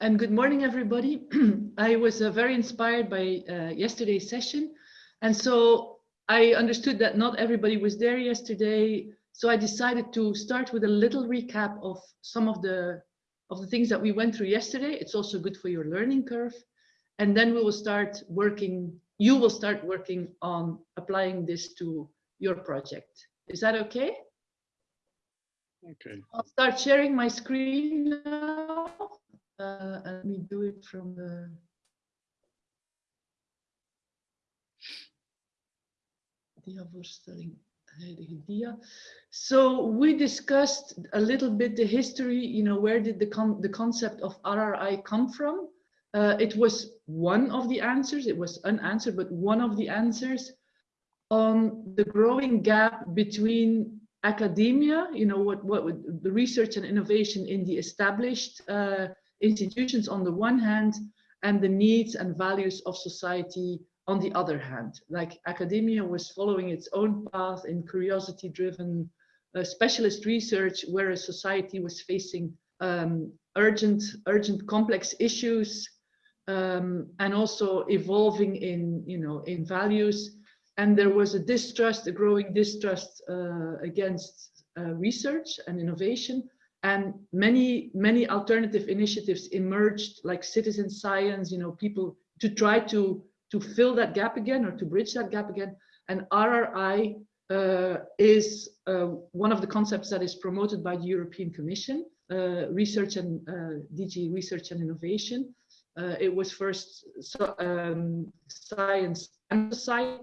and good morning, everybody. I was uh, very inspired by uh, yesterday's session. And so I understood that not everybody was there yesterday. So I decided to start with a little recap of some of the of the things that we went through yesterday. It's also good for your learning curve. And then we will start working, you will start working on applying this to your project. Is that okay? Okay. I'll start sharing my screen now. Uh, let me do it from the dia. So we discussed a little bit the history, you know, where did the, con the concept of RRI come from? Uh, it was one of the answers, it was unanswered, but one of the answers on the growing gap between academia, you know, what, what the research and innovation in the established uh, institutions on the one hand, and the needs and values of society on the other hand. Like academia was following its own path in curiosity driven uh, specialist research, whereas society was facing um, urgent, urgent complex issues um, and also evolving in, you know, in values. And there was a distrust, a growing distrust uh, against uh, research and innovation. And many, many alternative initiatives emerged like citizen science, you know, people to try to, to fill that gap again or to bridge that gap again. And RRI uh, is uh, one of the concepts that is promoted by the European Commission, uh, research and uh, DG Research and Innovation. Uh, it was first so, um, science and society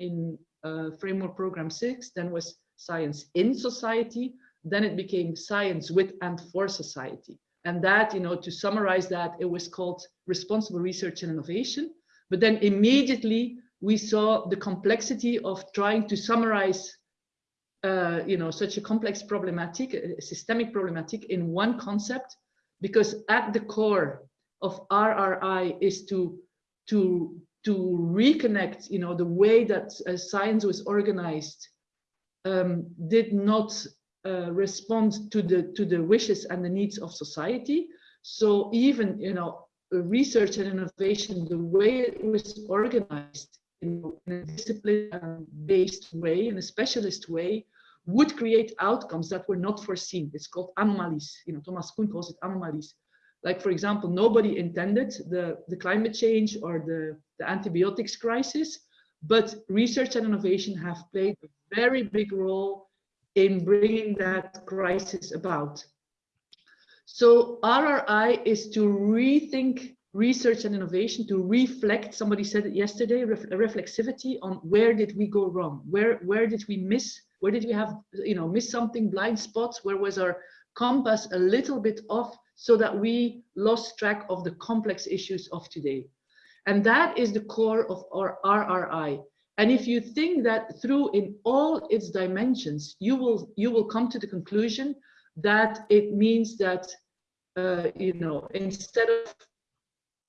in uh, framework program six, then was science in society, then it became science with and for society. And that, you know, to summarize that, it was called responsible research and innovation. But then immediately we saw the complexity of trying to summarize, uh, you know, such a complex problematic, a systemic problematic in one concept, because at the core of RRI is to, to, to reconnect, you know, the way that uh, science was organized um, did not uh, respond to the to the wishes and the needs of society. So even you know research and innovation, the way it was organized in, a discipline-based way, in a specialist way, would create outcomes that were not foreseen. It's called anomalies. You know, Thomas Kuhn calls it anomalies. Like for example, nobody intended the the climate change or the the antibiotics crisis, but research and innovation have played a very big role in bringing that crisis about. So RRI is to rethink research and innovation, to reflect, somebody said it yesterday, ref reflexivity on where did we go wrong? Where, where did we miss? Where did we have, you know, miss something, blind spots? Where was our compass a little bit off so that we lost track of the complex issues of today? And that is the core of our RRI. And if you think that through in all its dimensions, you will you will come to the conclusion that it means that uh, you know instead of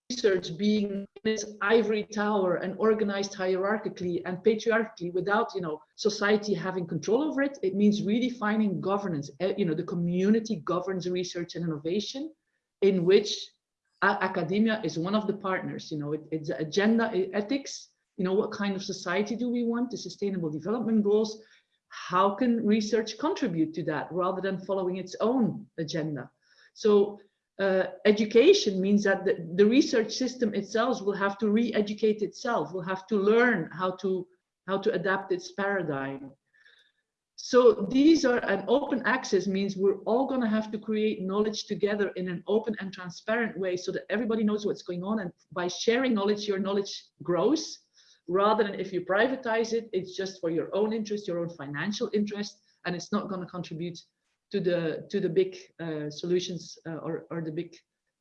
research being in its ivory tower and organized hierarchically and patriarchally without you know society having control over it, it means redefining governance. Uh, you know the community governs research and innovation, in which academia is one of the partners. You know it, it's agenda ethics you know, what kind of society do we want, the sustainable development goals, how can research contribute to that rather than following its own agenda? So uh, education means that the, the, research system itself will have to re-educate itself, will have to learn how to, how to adapt its paradigm. So these are an open access means we're all going to have to create knowledge together in an open and transparent way so that everybody knows what's going on. And by sharing knowledge, your knowledge grows rather than if you privatize it, it's just for your own interest, your own financial interest, and it's not going to contribute to the to the big uh, solutions uh, or, or the big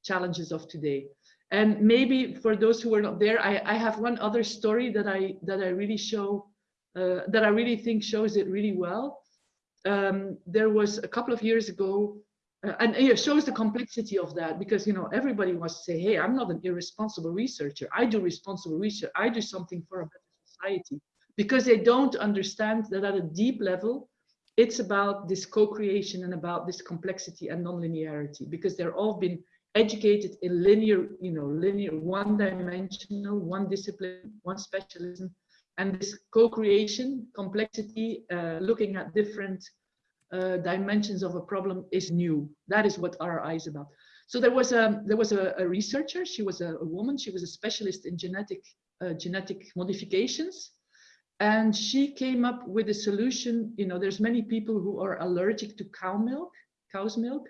challenges of today. And maybe for those who are not there, I, I have one other story that I that I really show uh, that I really think shows it really well. Um, there was a couple of years ago uh, and it shows the complexity of that because you know everybody wants to say hey i'm not an irresponsible researcher. I do responsible research. I do something for a better society. Because they don't understand that at a deep level it's about this co-creation and about this complexity and non-linearity because they're all been educated in linear, you know, linear, one-dimensional, one discipline, one specialism, and this co-creation, complexity, uh, looking at different uh, dimensions of a problem is new. That is what RRI is about. So there was a there was a, a researcher. She was a, a, woman. She was a specialist in genetic uh, genetic modifications, and she came up with a solution. You know, there's many people who are allergic to cow milk, cow's milk,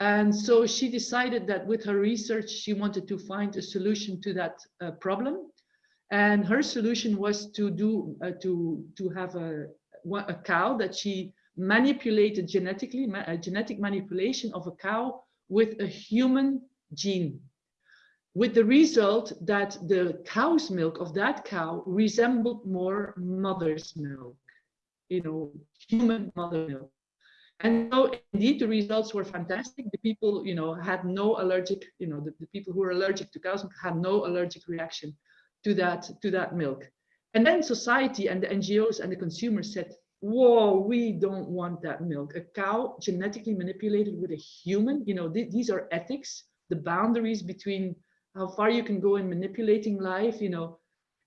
and so she decided that with her research, she wanted to find a solution to that uh, problem. And her solution was to do uh, to to have a a cow that she manipulated genetically, a uh, genetic manipulation of a cow with a human gene, with the result that the cow's milk of that cow resembled more mother's milk, you know, human mother milk. And so indeed the results were fantastic. The people, you know, had no allergic, you know, the, the people who were allergic to cow's milk had no allergic reaction to that, to that milk. And then society and the NGOs and the consumers said, whoa, we don't want that milk. A cow genetically manipulated with a human, you know, th these are ethics, the boundaries between how far you can go in manipulating life, you know.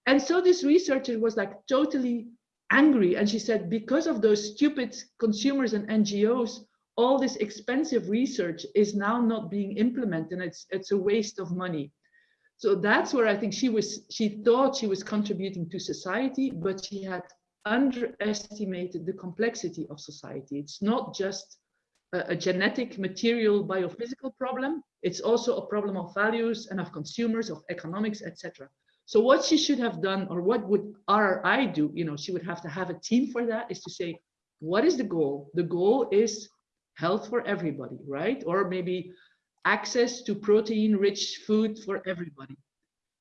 And so this researcher was like totally angry. And she said, because of those stupid consumers and NGOs, all this expensive research is now not being implemented and it's, it's a waste of money. So that's where I think she was, she thought she was contributing to society, but she had underestimated the complexity of society. It's not just a, a, genetic, material, biophysical problem. It's also a problem of values and of consumers, of economics, etc. So what she should have done, or what would RRI do, you know, she would have to have a team for that, is to say, what is the goal? The goal is health for everybody, right? Or maybe access to protein-rich food for everybody.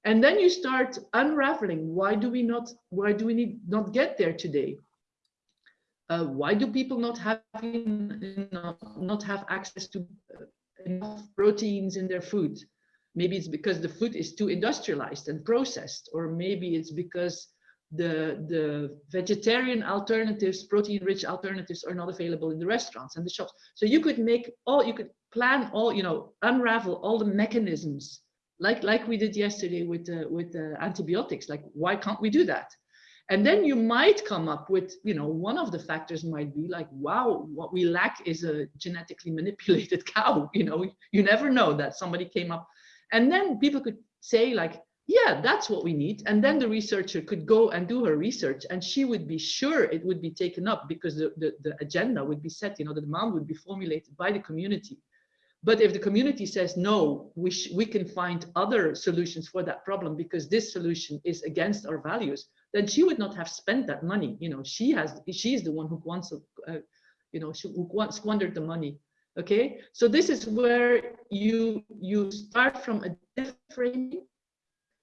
And then you start unraveling. Why do we not? Why do we need not get there today? Uh, why do people not have not have access to uh, enough proteins in their food? Maybe it's because the food is too industrialized and processed, or maybe it's because the the vegetarian alternatives, protein-rich alternatives, are not available in the restaurants and the shops. So you could make all you could plan all you know unravel all the mechanisms like like we did yesterday with uh, with uh, antibiotics like why can't we do that? And then you might come up with you know one of the factors might be like wow what we lack is a genetically manipulated cow you know? You never know that somebody came up. And then people could say like yeah that's what we need. And then the researcher could go and do her research and she would be sure it would be taken up because the, the, the agenda would be set you know the demand would be formulated by the community but if the community says, no, we, we can find other solutions for that problem because this solution is against our values, then she would not have spent that money. You know, she has, she's the one who wants, uh, you know, she, who squandered the money. Okay, so this is where you you start from a different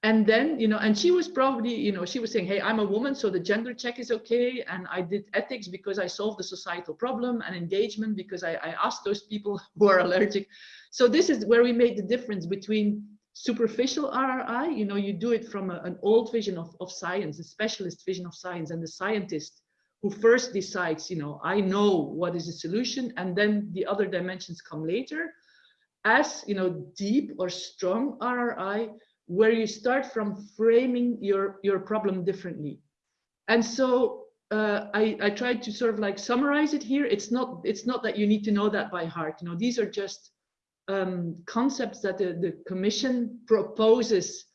and then you know and she was probably you know she was saying hey i'm a woman so the gender check is okay and i did ethics because i solved the societal problem and engagement because i, I asked those people who are allergic. So this is where we made the difference between superficial rri you know you do it from a, an old vision of, of science a specialist vision of science and the scientist who first decides you know i know what is the solution and then the other dimensions come later. As you know deep or strong rri where you start from framing your your problem differently. And so uh, I, I tried to sort of like summarize it here. It's not it's not that you need to know that by heart. You know these are just um, concepts that the, the commission proposes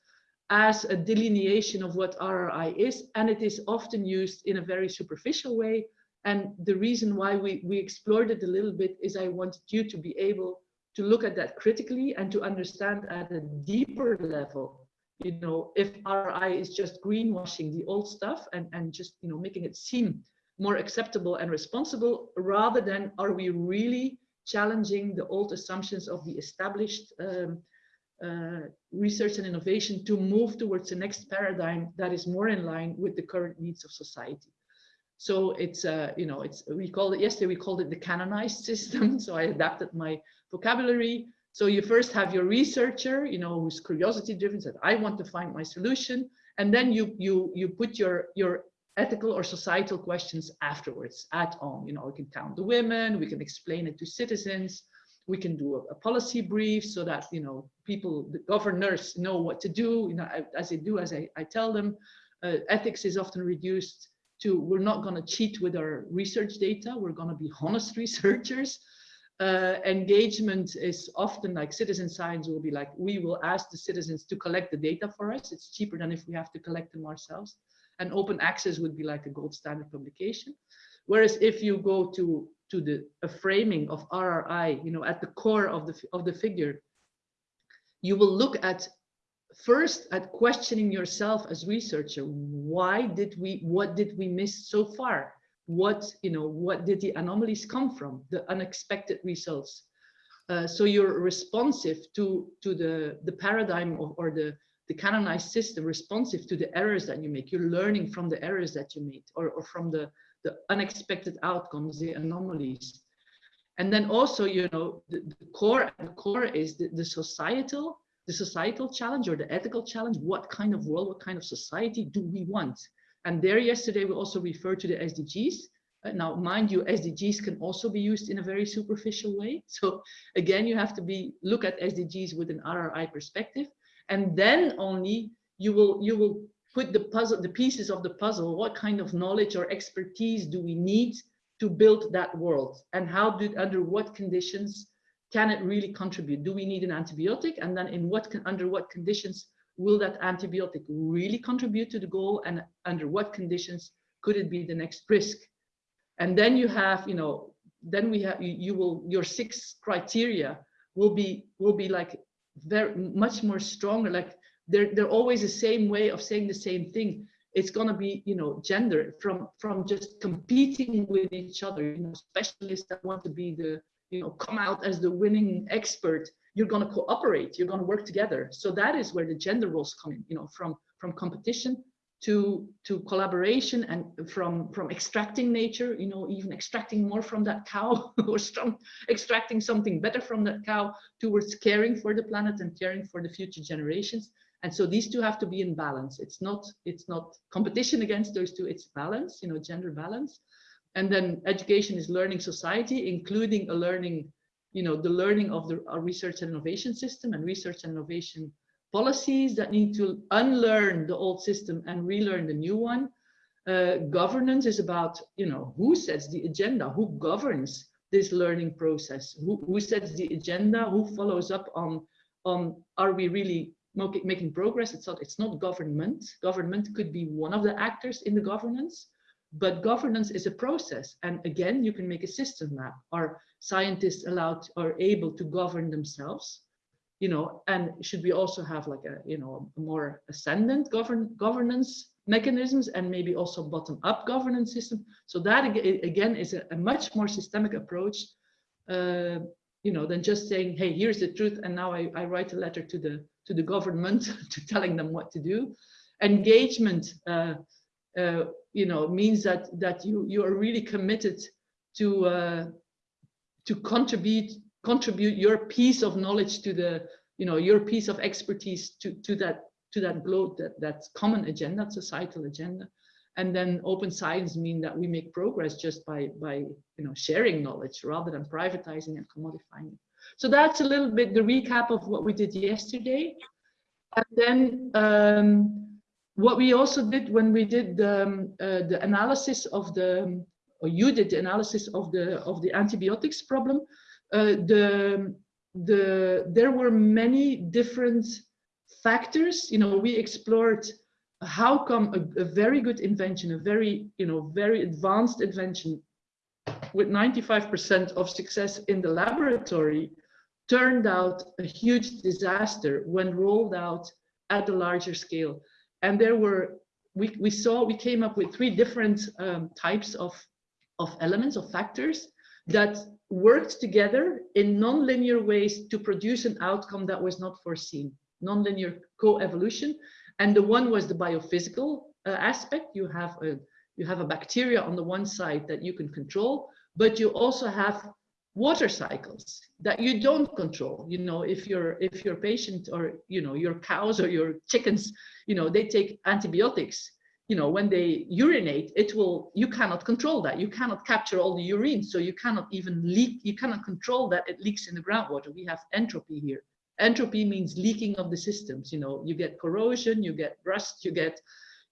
as a delineation of what RRI is and it is often used in a very superficial way. And the reason why we, we explored it a little bit is I wanted you to be able to look at that critically and to understand at a deeper level you know if RI is just greenwashing the old stuff and and just you know making it seem more acceptable and responsible rather than are we really challenging the old assumptions of the established um, uh, research and innovation to move towards the next paradigm that is more in line with the current needs of society? So it's uh, you know it's we called it yesterday we called it the canonized system so i adapted my vocabulary. So you first have your researcher, you know, who's curiosity driven, said, I want to find my solution. And then you you you put your your ethical or societal questions afterwards, at on, you know, we can count the women, we can explain it to citizens, we can do a, a policy brief so that you know people, the governors know what to do. You know, as they do, as I, I tell them. Uh, ethics is often reduced to we're not going to cheat with our research data. We're going to be honest researchers. Uh, engagement is often like citizen science will be like, we will ask the citizens to collect the data for us. It's cheaper than if we have to collect them ourselves. And open access would be like a gold standard publication. Whereas if you go to to the a framing of RRI, you know, at the core of the of the figure, you will look at first at questioning yourself as researcher why did we what did we miss so far what you know what did the anomalies come from? The unexpected results. Uh, so you're responsive to to the the paradigm of, or the the canonized system responsive to the errors that you make. You're learning from the errors that you made or, or from the the unexpected outcomes the anomalies. And then also you know the, the core the core is the, the societal the societal challenge or the ethical challenge. What kind of world what kind of society do we want and there yesterday we also referred to the SDGs. Uh, now, mind you, SDGs can also be used in a very superficial way. So again, you have to be look at SDGs with an RRI perspective, and then only you will you will put the puzzle, the pieces of the puzzle. What kind of knowledge or expertise do we need to build that world, and how do under what conditions can it really contribute? Do we need an antibiotic, and then in what can, under what conditions will that antibiotic really contribute to the goal and under what conditions could it be the next risk? And then you have you know then we have you, you will your six criteria will be will be like very much more stronger like they're they're always the same way of saying the same thing. It's going to be you know gender from from just competing with each other you know specialists that want to be the you know come out as the winning expert you're going to cooperate you're going to work together. So that is where the gender roles come in you know from from competition to to collaboration and from from extracting nature you know even extracting more from that cow or from extracting something better from that cow towards caring for the planet and caring for the future generations. And so these two have to be in balance. It's not it's not competition against those two it's balance you know gender balance. And then education is learning society including a learning you know, the learning of the research and innovation system and research and innovation policies that need to unlearn the old system and relearn the new one. Uh, governance is about, you know, who sets the agenda, who governs this learning process, who, who sets the agenda, who follows up on, on are we really making progress? It's not, it's not government. Government could be one of the actors in the governance, but governance is a process. And again, you can make a system map. Are scientists allowed or able to govern themselves? You know, and should we also have like a, you know, a more ascendant govern governance mechanisms and maybe also bottom-up governance system? So that again is a, a much more systemic approach, uh, you know, than just saying, hey, here's the truth, and now I, I write a letter to the to the government to telling them what to do. Engagement. Uh, uh, you know means that that you you are really committed to uh, to contribute contribute your piece of knowledge to the you know your piece of expertise to to that to that globe that that common agenda societal agenda. And then open science mean that we make progress just by by you know sharing knowledge rather than privatizing and commodifying it. So that's a little bit the recap of what we did yesterday. And then um, what we also did when we did the, um, uh, the analysis of the, or you did the analysis of the of the antibiotics problem, uh, the the there were many different factors. You know, we explored how come a, a very good invention, a very you know very advanced invention with 95% of success in the laboratory turned out a huge disaster when rolled out at a larger scale and there were we, we saw we came up with three different um, types of of elements of factors that worked together in non-linear ways to produce an outcome that was not foreseen. Non-linear co-evolution. And the one was the biophysical uh, aspect. You have a you have a bacteria on the one side that you can control but you also have water cycles that you don't control you know if your if your patient or you know your cows or your chickens you know they take antibiotics you know, when they urinate, it will, you cannot control that. You cannot capture all the urine. So you cannot even leak, you cannot control that it leaks in the groundwater. We have entropy here. Entropy means leaking of the systems. You know, you get corrosion, you get rust, you get,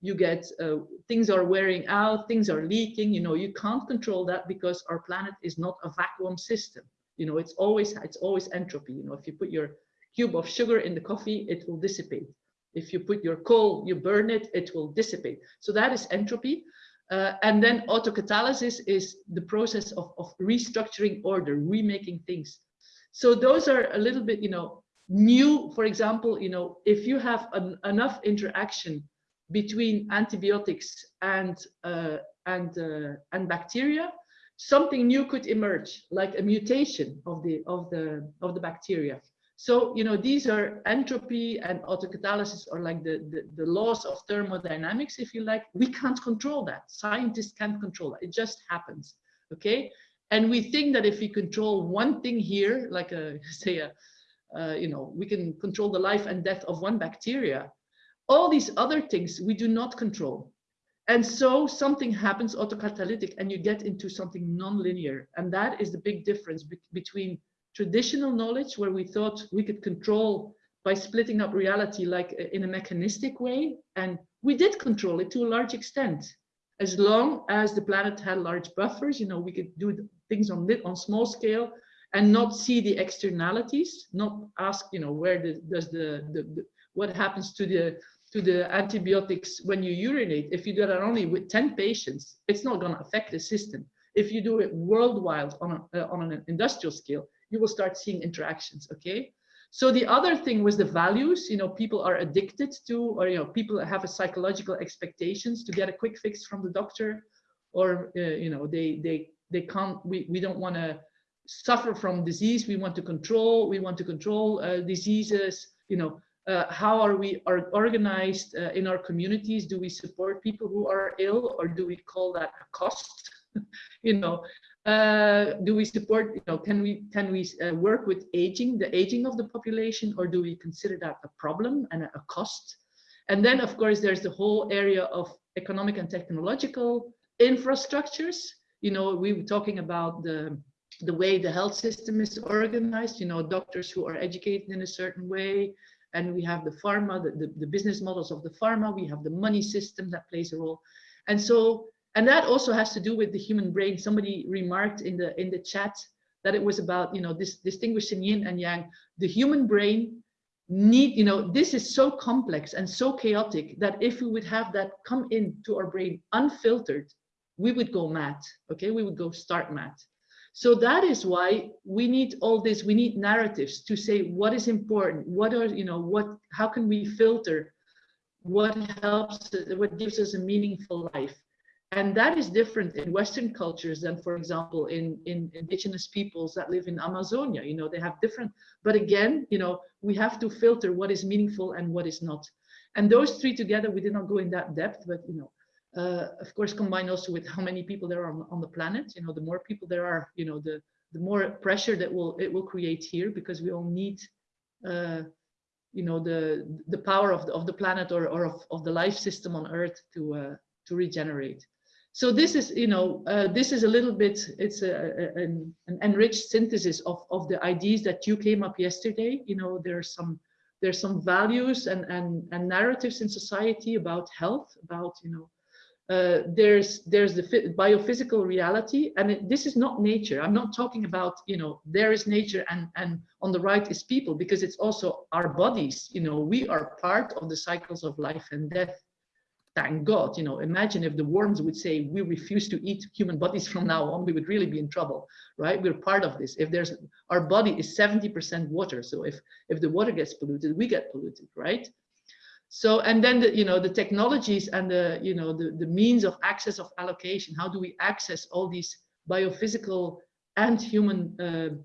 you get, uh, things are wearing out, things are leaking. You know, you can't control that because our planet is not a vacuum system. You know, it's always, it's always entropy. You know, if you put your cube of sugar in the coffee, it will dissipate. If you put your coal, you burn it, it will dissipate. So that is entropy. Uh, and then autocatalysis is the process of, of restructuring order, remaking things. So those are a little bit, you know, new, for example, you know, if you have an, enough interaction between antibiotics and, uh, and, uh, and bacteria, something new could emerge, like a mutation of the, of the, of the bacteria. So, you know, these are entropy and autocatalysis or like the, the, the, laws of thermodynamics, if you like. We can't control that. Scientists can't control that. It just happens, okay? And we think that if we control one thing here, like a, say, a, uh, you know, we can control the life and death of one bacteria. All these other things we do not control. And so something happens autocatalytic and you get into something non-linear. And that is the big difference be between traditional knowledge where we thought we could control by splitting up reality like uh, in a mechanistic way. And we did control it to a large extent. As long as the planet had large buffers, you know, we could do things on, on small scale and not see the externalities, not ask, you know, where the, does the, the, the what happens to the to the antibiotics when you urinate. If you do that only with 10 patients, it's not going to affect the system. If you do it worldwide on, a, uh, on an industrial scale, you will start seeing interactions, okay? So the other thing was the values, you know, people are addicted to, or, you know, people have a psychological expectations to get a quick fix from the doctor, or, uh, you know, they, they, they can't, we, we don't want to suffer from disease. We want to control, we want to control uh, diseases, you know, uh, how are we are organized uh, in our communities? Do we support people who are ill or do we call that a cost? you know, uh, do we support, you know, can we can we uh, work with aging, the aging of the population, or do we consider that a problem and a cost? And then, of course, there's the whole area of economic and technological infrastructures. You know, we were talking about the the way the health system is organized. You know, doctors who are educated in a certain way, and we have the pharma, the, the, the business models of the pharma. We have the money system that plays a role, and so and that also has to do with the human brain. Somebody remarked in the in the chat that it was about you know this distinguishing yin and yang. The human brain need you know this is so complex and so chaotic that if we would have that come into our brain unfiltered we would go mad okay? We would go start mad so that is why we need all this we need narratives to say what is important what are you know what how can we filter what helps what gives us a meaningful life. And that is different in western cultures than for example in in indigenous peoples that live in amazonia you know they have different but again you know we have to filter what is meaningful and what is not. And those three together we did not go in that depth but you know uh, of course combined also with how many people there are on, on, the planet you know the more people there are you know the the more pressure that will it will create here because we all need uh, you know the the power of the, of the planet or, or of, of the life system on earth to uh, to regenerate so this is, you know, uh, this is a little bit, it's a, a, an, an, enriched synthesis of, of the ideas that you came up yesterday. You know, there's some there's some values and, and, and narratives in society about health, about, you know, uh, there's there's the biophysical reality and it, this is not nature i'm not talking about you know there is nature and and on the right is people because it's also our bodies you know we are part of the cycles of life and death thank God, you know, imagine if the worms would say, we refuse to eat human bodies from now on, we would really be in trouble, right? We're part of this. If there's, our body is 70% water. So if, if the water gets polluted, we get polluted, right? So, and then the, you know, the technologies and the, you know, the, the means of access of allocation, how do we access all these biophysical and human, uh,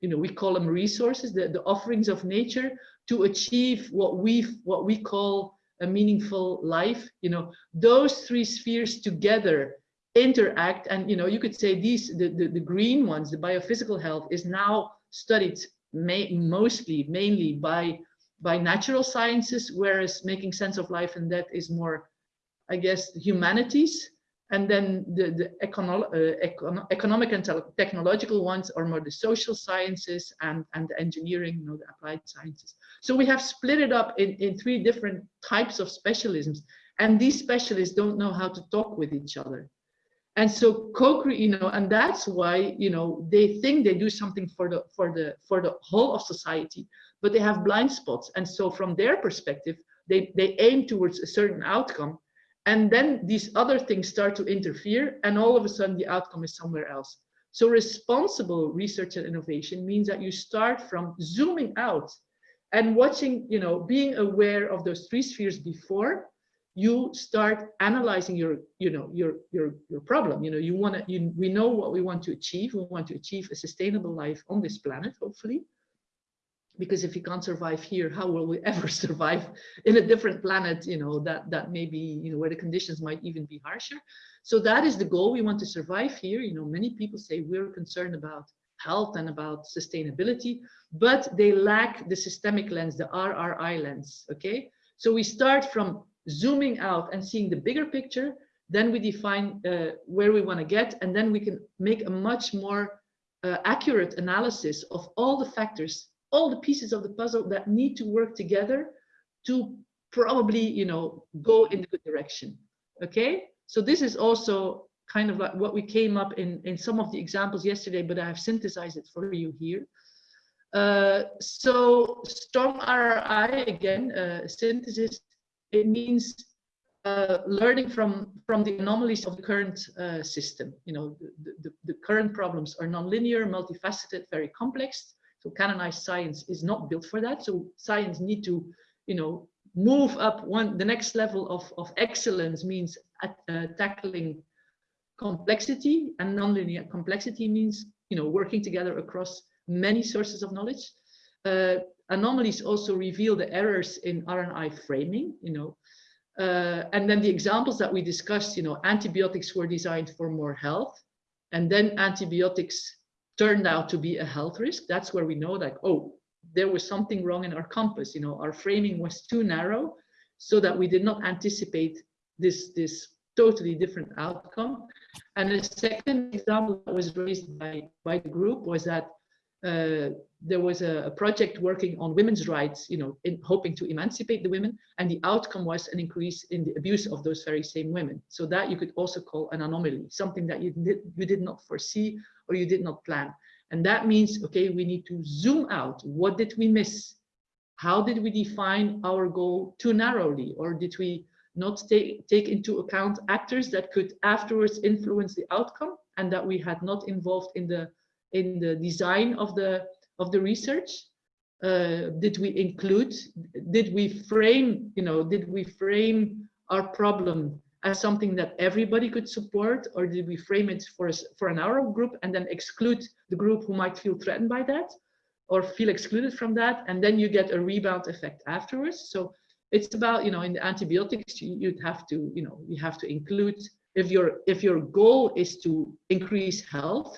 you know, we call them resources, the, the offerings of nature to achieve what we what we call a meaningful life? You know those three spheres together interact and you know you could say these the, the, the green ones the biophysical health is now studied mostly mainly by by natural sciences whereas making sense of life and death is more I guess, humanities, and then the, the econo uh, econo economic and technological ones are more the social sciences and, and the engineering, you know, the applied sciences. So we have split it up in, in three different types of specialisms. And these specialists don't know how to talk with each other. And so co you know, and that's why, you know, they think they do something for the for the for the whole of society, but they have blind spots. And so from their perspective, they, they aim towards a certain outcome and then these other things start to interfere and all of a sudden the outcome is somewhere else. So responsible research and innovation means that you start from zooming out and watching, you know, being aware of those three spheres before you start analyzing your, you know, your, your, your problem. You know, you want to, you, we know what we want to achieve. We want to achieve a sustainable life on this planet, hopefully because if we can't survive here, how will we ever survive in a different planet, you know, that, that maybe, you know, where the conditions might even be harsher. So that is the goal. We want to survive here. You know, many people say we're concerned about health and about sustainability, but they lack the systemic lens, the RRI lens, okay? So we start from zooming out and seeing the bigger picture, then we define uh, where we want to get, and then we can make a much more uh, accurate analysis of all the factors all the pieces of the puzzle that need to work together to probably, you know, go in the good direction. Okay, so this is also kind of like what we came up in in some of the examples yesterday, but I have synthesized it for you here. Uh, so strong RRI again, uh, synthesis. It means uh, learning from from the anomalies of the current uh, system. You know, the, the, the current problems are nonlinear, multifaceted, very complex. So canonized science is not built for that. So science need to, you know, move up one, the next level of, of excellence means uh, tackling complexity and nonlinear complexity means, you know, working together across many sources of knowledge. Anomalies also reveal the errors in RNI framing, you know, uh, and then the examples that we discussed, you know, antibiotics were designed for more health, and then antibiotics turned out to be a health risk, that's where we know like, oh, there was something wrong in our compass. You know, our framing was too narrow so that we did not anticipate this, this totally different outcome. And the second example that was raised by, by the group was that uh, there was a, a, project working on women's rights, you know, in hoping to emancipate the women, and the outcome was an increase in the abuse of those very same women. So that you could also call an anomaly, something that you did, you did not foresee or you did not plan. And that means, okay, we need to zoom out. What did we miss? How did we define our goal too narrowly? Or did we not take, take into account actors that could afterwards influence the outcome and that we had not involved in the in the design of the of the research? Uh, did we include, did we frame, you know, did we frame our problem as something that everybody could support or did we frame it for, a, for an hour group and then exclude the group who might feel threatened by that or feel excluded from that and then you get a rebound effect afterwards so it's about you know in the antibiotics you'd have to you know you have to include if your if your goal is to increase health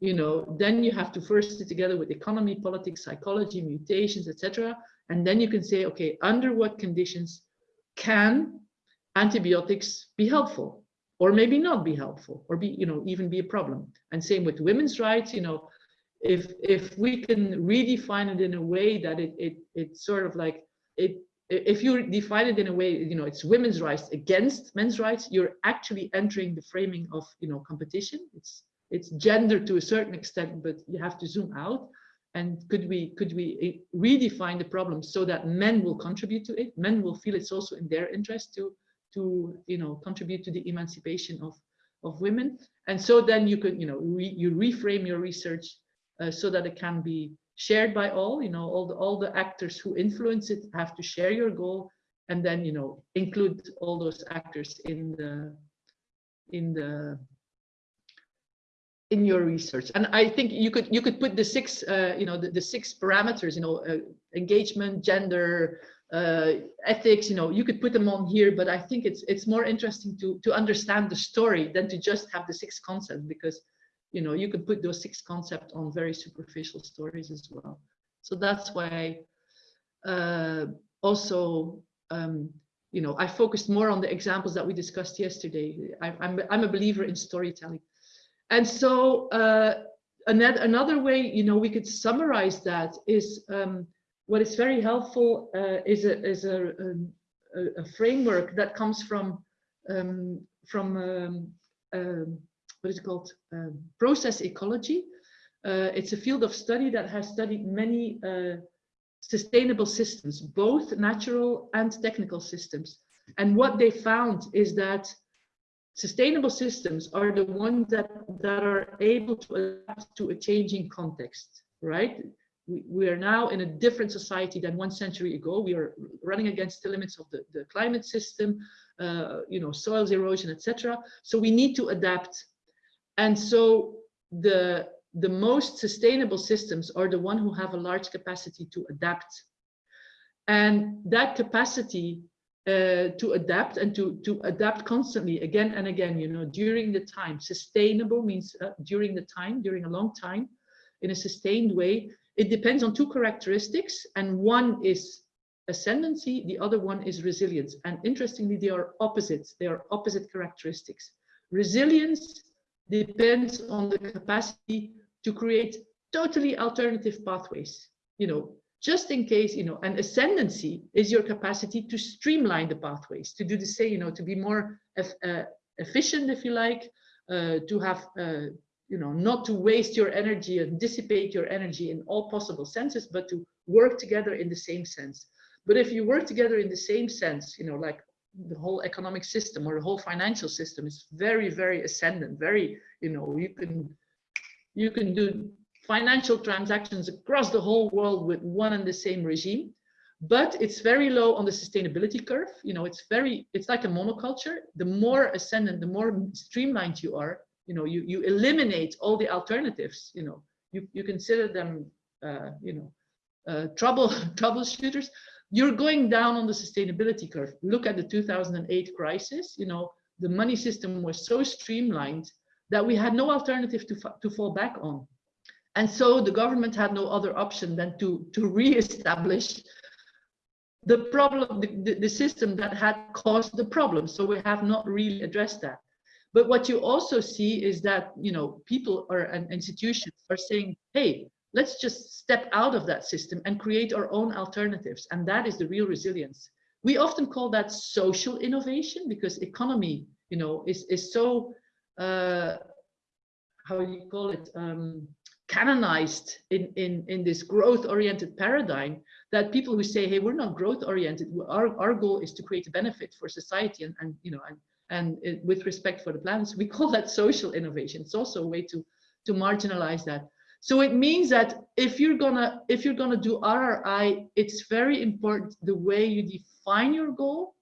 you know then you have to first sit together with economy politics psychology mutations etc and then you can say okay under what conditions can antibiotics be helpful? Or maybe not be helpful or be you know even be a problem. And same with women's rights you know if if we can redefine it in a way that it it it's sort of like it if you define it in a way you know it's women's rights against men's rights you're actually entering the framing of you know competition. It's it's gender to a certain extent but you have to zoom out. And could we could we eh, redefine the problem so that men will contribute to it? Men will feel it's also in their interest to to you know contribute to the emancipation of of women. And so then you could you know re, you reframe your research uh, so that it can be shared by all you know all the all the actors who influence it have to share your goal and then you know include all those actors in the in the in your research and i think you could you could put the six uh, you know the, the six parameters you know uh, engagement gender uh, ethics, you know, you could put them on here, but I think it's it's more interesting to to understand the story than to just have the six concepts because, you know, you could put those six concepts on very superficial stories as well. So that's why uh, also, um, you know, I focused more on the examples that we discussed yesterday. I, I'm, I'm a believer in storytelling. And so uh, another, another way, you know, we could summarize that is um, what is very helpful uh, is a, is a, a, a, framework that comes from, um, from um, um what is it called, um, process ecology. Uh, it's a field of study that has studied many uh, sustainable systems, both natural and technical systems. And what they found is that sustainable systems are the ones that, that are able to adapt to a changing context, right? We, we are now in a different society than one century ago. We are running against the limits of the, the climate system, uh, you know, soils erosion, etc. So we need to adapt. And so the the most sustainable systems are the one who have a large capacity to adapt. And that capacity uh, to adapt and to, to adapt constantly again and again, you know, during the time, sustainable means uh, during the time, during a long time, in a sustained way, it depends on two characteristics and one is ascendancy, the other one is resilience. And interestingly, they are opposites, they are opposite characteristics. Resilience depends on the capacity to create totally alternative pathways, you know, just in case, you know, an ascendancy is your capacity to streamline the pathways, to do the same, you know, to be more uh, efficient, if you like, uh, to have, uh, you know, not to waste your energy and dissipate your energy in all possible senses, but to work together in the same sense. But if you work together in the same sense, you know, like the whole economic system or the whole financial system is very, very ascendant, very, you know, you can you can do financial transactions across the whole world with one and the same regime but it's very low on the sustainability curve. You know it's very it's like a monoculture. The more ascendant the more streamlined you are you know you you eliminate all the alternatives you know. You you consider them uh, you know uh, trouble troubleshooters. You're going down on the sustainability curve. Look at the 2008 crisis you know. The money system was so streamlined that we had no alternative to, to fall back on. And so the government had no other option than to, to re-establish the problem, the, the, the system that had caused the problem. So we have not really addressed that. But what you also see is that, you know, people or institutions are saying, hey, let's just step out of that system and create our own alternatives. And that is the real resilience. We often call that social innovation because economy, you know, is, is so uh, how you call it, um, canonized in, in, in this growth-oriented paradigm that people who say, hey, we're not growth-oriented, our, our goal is to create a benefit for society and, and you know, and, and it, with respect for the planet, we call that social innovation. It's also a way to, to marginalize that. So it means that if you're gonna if you're gonna do RRI, it's very important the way you define your goal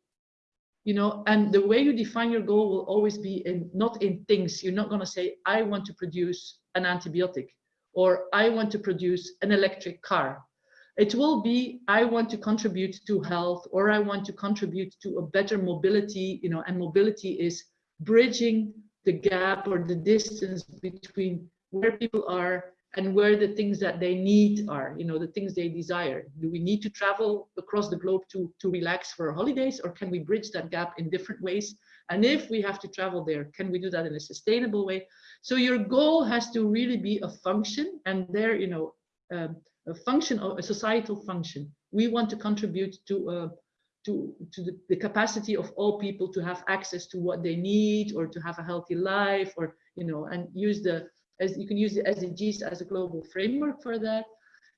you know and the way you define your goal will always be in not in things you're not going to say i want to produce an antibiotic or i want to produce an electric car it will be i want to contribute to health or i want to contribute to a better mobility you know and mobility is bridging the gap or the distance between where people are and where the things that they need are, you know, the things they desire. Do we need to travel across the globe to, to relax for holidays or can we bridge that gap in different ways? And if we have to travel there, can we do that in a sustainable way? So your goal has to really be a function and there, you know, um, a function of a societal function. We want to contribute to uh, to, to the, the capacity of all people to have access to what they need or to have a healthy life or, you know, and use the as you can use the SDGs as a global framework for that.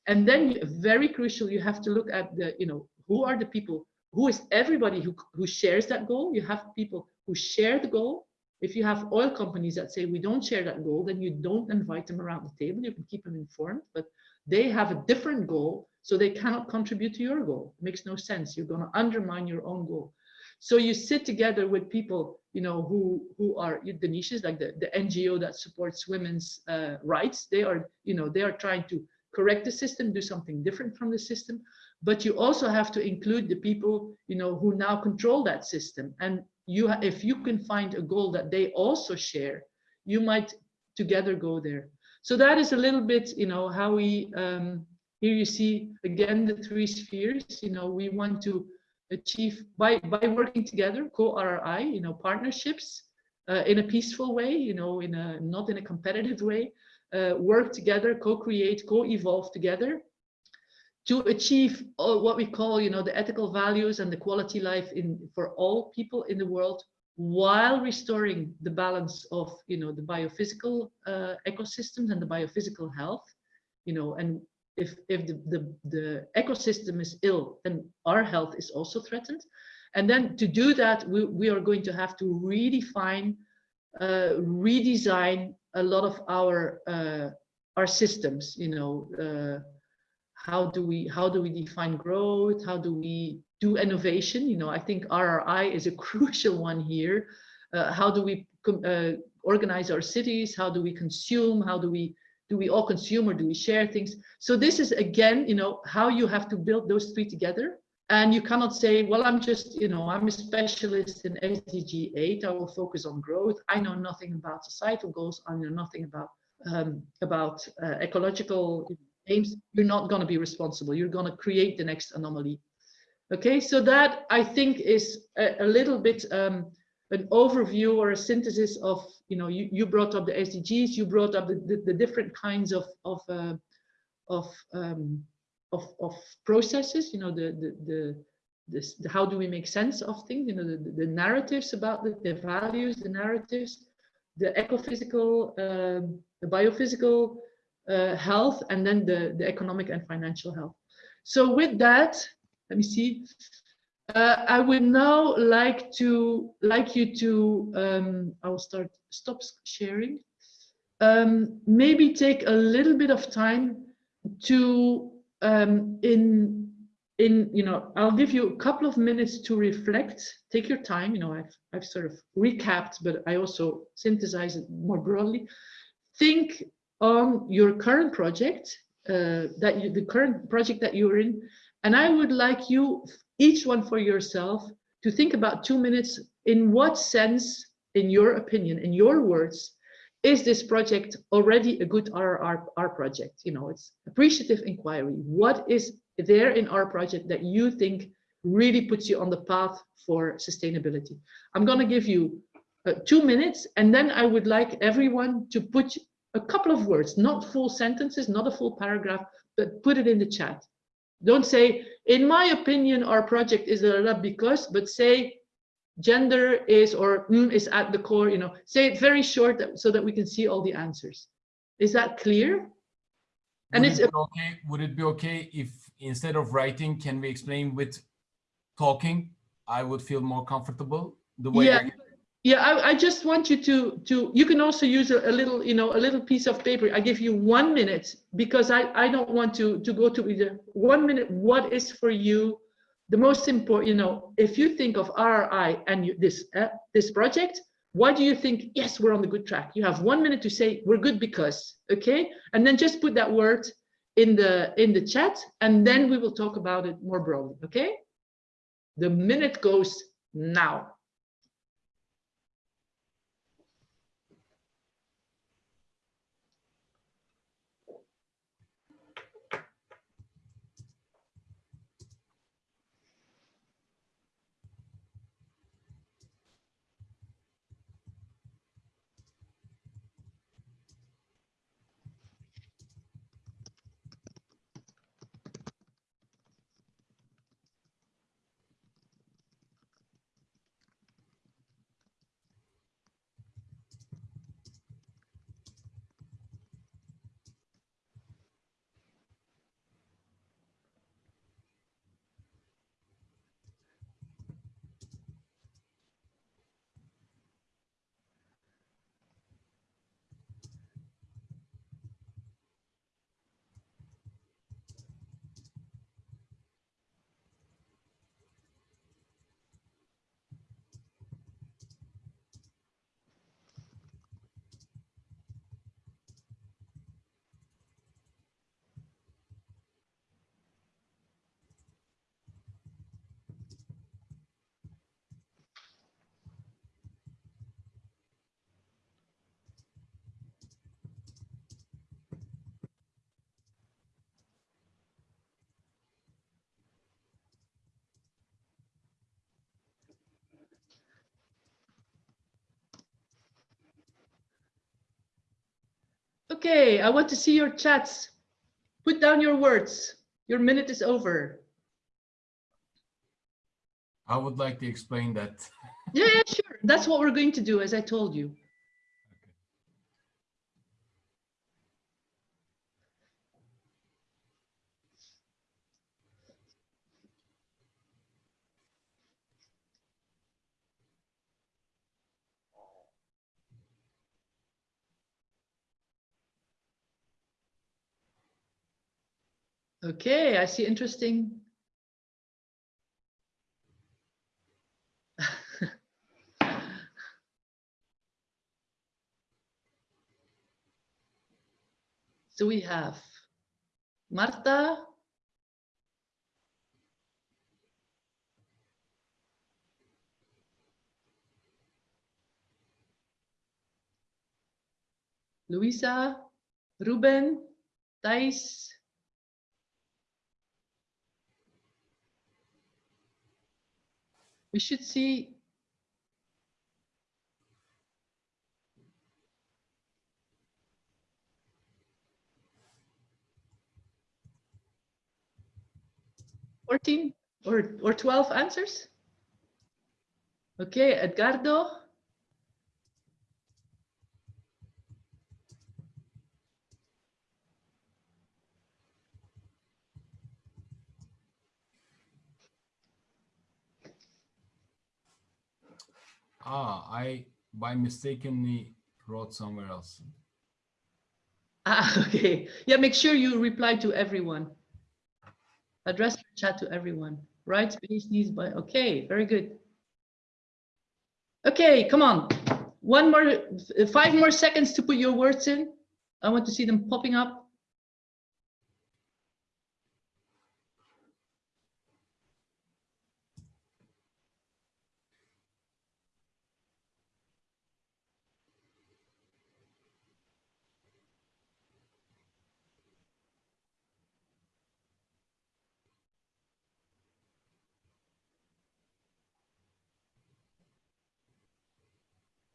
And then very crucial, you have to look at the, you know, who are the people, who is everybody who, who shares that goal? You have people who share the goal. If you have oil companies that say we don't share that goal, then you don't invite them around the table. You can keep them informed, but they have a different goal, so they cannot contribute to your goal. It makes no sense. You're going to undermine your own goal. So you sit together with people, you know, who who are the niches, like the, the NGO that supports women's uh, rights. They are, you know, they are trying to correct the system, do something different from the system. But you also have to include the people, you know, who now control that system. And you, if you can find a goal that they also share, you might together go there. So that is a little bit, you know, how we, um, here you see again the three spheres, you know, we want to achieve by by working together, co-RRI, you know, partnerships uh, in a peaceful way, you know, in a not in a competitive way, uh, work together, co-create, co-evolve together to achieve uh, what we call, you know, the ethical values and the quality life in for all people in the world while restoring the balance of, you know, the biophysical uh, ecosystems and the biophysical health, you know, and if, if the, the, the ecosystem is ill, then our health is also threatened. And then to do that, we, we are going to have to redefine, uh, redesign a lot of our uh, our systems. You know, uh, how do we how do we define growth? How do we do innovation? You know, I think RRI is a crucial one here. Uh, how do we uh, organize our cities? How do we consume? How do we do we all consume or do we share things? So this is again, you know, how you have to build those three together. And you cannot say, well, I'm just, you know, I'm a specialist in SDG 8. I will focus on growth. I know nothing about societal goals. I know nothing about um, about uh, ecological aims. You're not going to be responsible. You're going to create the next anomaly. Okay, so that I think is a, a little bit um, an overview or a synthesis of, you know, you, you brought up the SDGs, you brought up the, the, the different kinds of of uh, of um, of, of processes, you know, the, the, the, this, how do we make sense of things, you know, the, the narratives about the, the values, the narratives, the ecophysical, um, the biophysical uh, health, and then the, the economic and financial health. So with that, let me see. Uh, I would now like to like you to um, I will start stop sharing. Um, maybe take a little bit of time to um, in in you know I'll give you a couple of minutes to reflect. Take your time. You know I've I've sort of recapped, but I also synthesize it more broadly. Think on your current project uh, that you the current project that you're in, and I would like you each one for yourself to think about two minutes. In what sense, in your opinion, in your words, is this project already a good RRR project? You know, it's appreciative inquiry. What is there in our project that you think really puts you on the path for sustainability? I'm going to give you uh, two minutes, and then I would like everyone to put a couple of words, not full sentences, not a full paragraph, but put it in the chat. Don't say, in my opinion, our project is a lot because, but say, gender is or mm, is at the core, you know, say it very short that, so that we can see all the answers. Is that clear? And would it's it okay. Would it be okay if instead of writing, can we explain with talking? I would feel more comfortable the way. Yeah, yeah. I, I just want you to to. You can also use a, a, little, you know, a little piece of paper. I give you one minute because I I don't want to to go to either one minute. What is for you the most important, you know, if you think of RRI and you, this uh, this project, why do you think, yes, we're on the good track? You have one minute to say we're good because, okay? And then just put that word in the in the chat and then we will talk about it more broadly, okay? The minute goes now. Okay, I want to see your chats. Put down your words. Your minute is over. I would like to explain that. Yeah, yeah, sure. That's what we're going to do, as I told you. Okay, I see interesting. So we have Marta. Luisa, Ruben, Thais. We should see Fourteen or or twelve answers? Okay, Edgardo. Ah, I by mistakenly wrote somewhere else. Ah, okay. Yeah, make sure you reply to everyone. Address your chat to everyone. Right space needs by, okay, very good. Okay, come on. One more, five more seconds to put your words in. I want to see them popping up.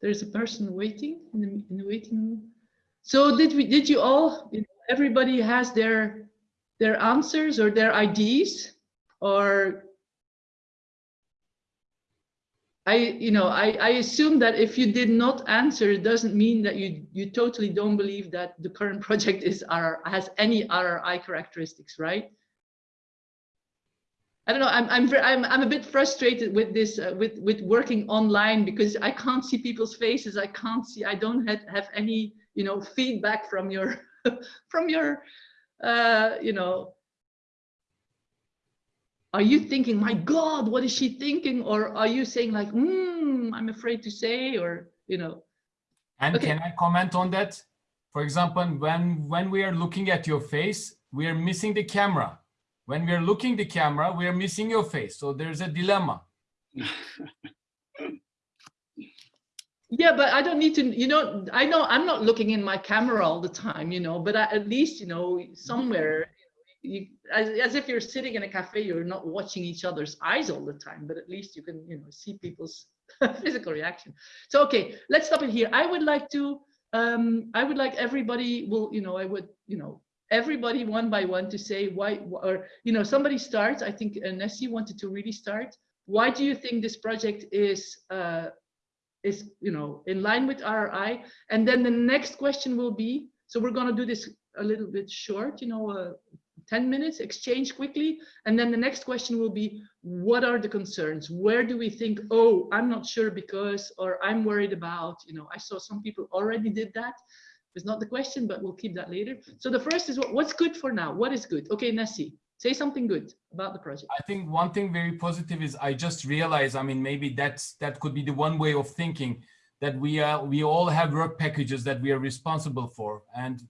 There's a person waiting in the, in the waiting room. So did we, did you all, everybody has their, their answers or their IDs? Or I, you know, I, I assume that if you did not answer, it doesn't mean that you, you totally don't believe that the current project is RR, has any RRI characteristics, right? I don't know. I'm I'm I'm I'm a bit frustrated with this uh, with with working online because I can't see people's faces. I can't see. I don't have, have any you know feedback from your from your uh, you know. Are you thinking, my God, what is she thinking? Or are you saying like, hmm, I'm afraid to say, or you know? And Okay. can I comment on that? For example, when when we are looking at your face, we are missing the camera. When we are looking the camera, we are missing your face. So there's a dilemma. Yeah, but I don't need to, you know, I know I'm not looking in my camera all the time, you know, but I, at least, you know, somewhere, you, as, as if you're sitting in a cafe, you're not watching each other's eyes all the time, but at least you can, you know, see people's physical reaction. So, okay, let's stop it here. I would like to, um, I would like everybody will, you know, I would, you know, everybody one by one to say why, or, you know, somebody starts, I think uh, Nessie wanted to really start. Why do you think this project is, uh, is you know in line with RRI. And then the next question will be, so we're going to do this a little bit short, you know, uh, 10 minutes, exchange quickly. And then the next question will be, what are the concerns? Where do we think, oh, I'm not sure because, or I'm worried about, you know, I saw some people already did that. It's not the question, but we'll keep that later. So the first is what, what's good for now? What is good? Okay, Nessie, say something good about the project. I think one thing very positive is I just realized, I mean, maybe that's that could be the one way of thinking that we are we all have work packages that we are responsible for and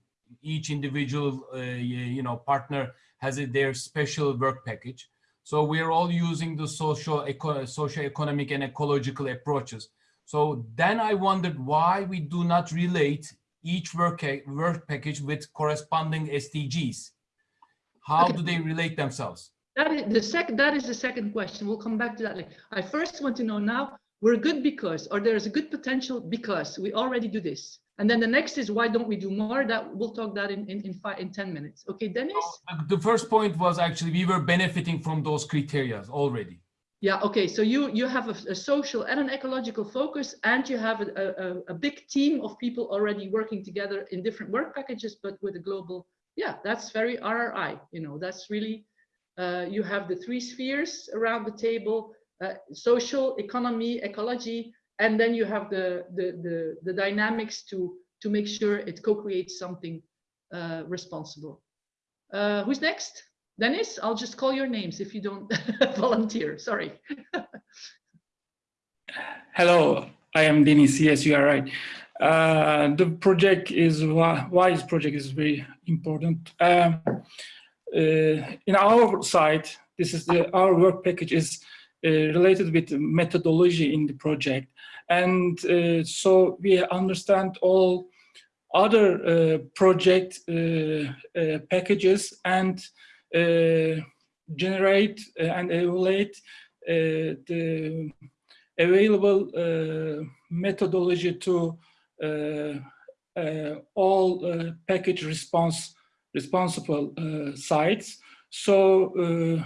each individual uh, you know partner has a, their special work package. So we are all using the social eco social economic and ecological approaches. So then I wondered why we do not relate each work, work package with corresponding SDGs. How Okay. do they relate themselves? That is the second. That is the second question. We'll come back to that later. I first want to know now. We're good because, or there's a good potential because we already do this. And then the next is why don't we do more? That we'll talk that in in in, five, in 10 minutes. Okay, Dennis? Oh, the first point was actually we were benefiting from those criteria already. Yeah, okay, so you you have a, a social and an ecological focus and you have a, a, a big team of people already working together in different work packages, but with a global, yeah, that's very RRI, you know, that's really, uh, you have the three spheres around the table, uh, social, economy, ecology, and then you have the, the, the, the dynamics to, to make sure it co-creates something uh, responsible. Uh, who's next? Dennis, I'll just call your names if you don't volunteer. Sorry. Hello, I am Denis. Yes, you are right. Uh, the project is why, why this project is very important. Um, uh, in our side, this is the our work package is uh, related with methodology in the project, and uh, so we understand all other uh, project uh, packages and generate and evaluate the available uh, methodology to uh, uh, all package response responsible sites. So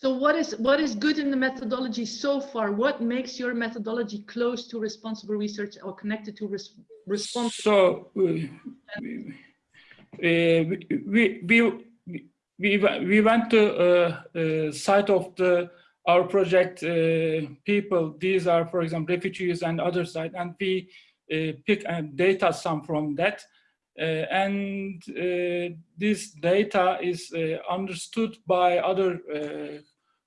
so what is what is good in the methodology so far? What makes your methodology close to responsible research or connected to res responsible? So uh, we, we, we, we, we went to uh, uh, site of the our project uh, people. These are, for example, refugees and other side, and we uh, pick uh, data some from that. Uh, and this data is understood by other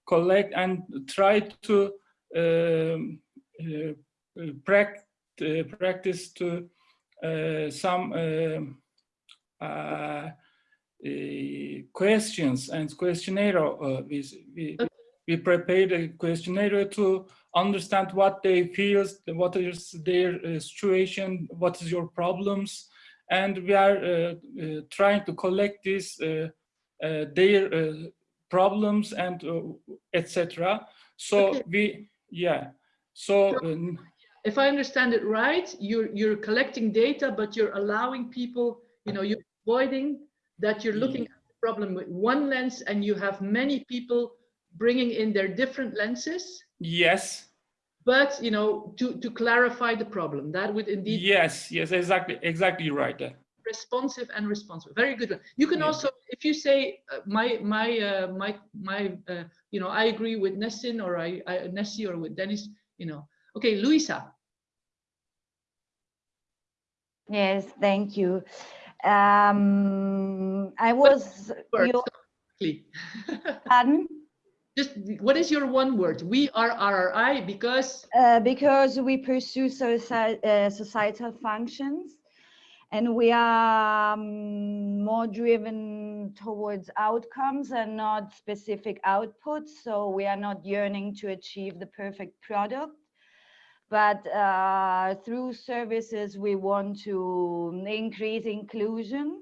collect and try to um, practice to some um, uh, questions and questionnaire. Uh, we, we, we prepared a questionnaire to understand what they feel, what is their uh, situation, what is your problems, and we are uh, uh, trying to collect uh, their problems and etc. So okay. we, yeah, so. Um, if I understand it right, you're you're collecting data, but you're allowing people, you know, you're avoiding that you're looking at the problem with one lens and you have many people bringing in their different lenses. Yes. But, you know, to, to clarify the problem, that would indeed. Yes, yes, exactly, exactly right. Responsive and responsive. Very good. You can yeah. also, if you say uh, my, my, uh, my, my, uh, you know, I agree with Nessin or I, I Nessie or with Dennis, you know, okay, Luisa. Yes, thank you. Um, I was. Your, pardon? Just what is your one word? We are RRI because. Uh, because we pursue uh, societal functions, and we are um, more driven towards outcomes and not specific outputs. So we are not yearning to achieve the perfect product but uh, through services we want to increase inclusion.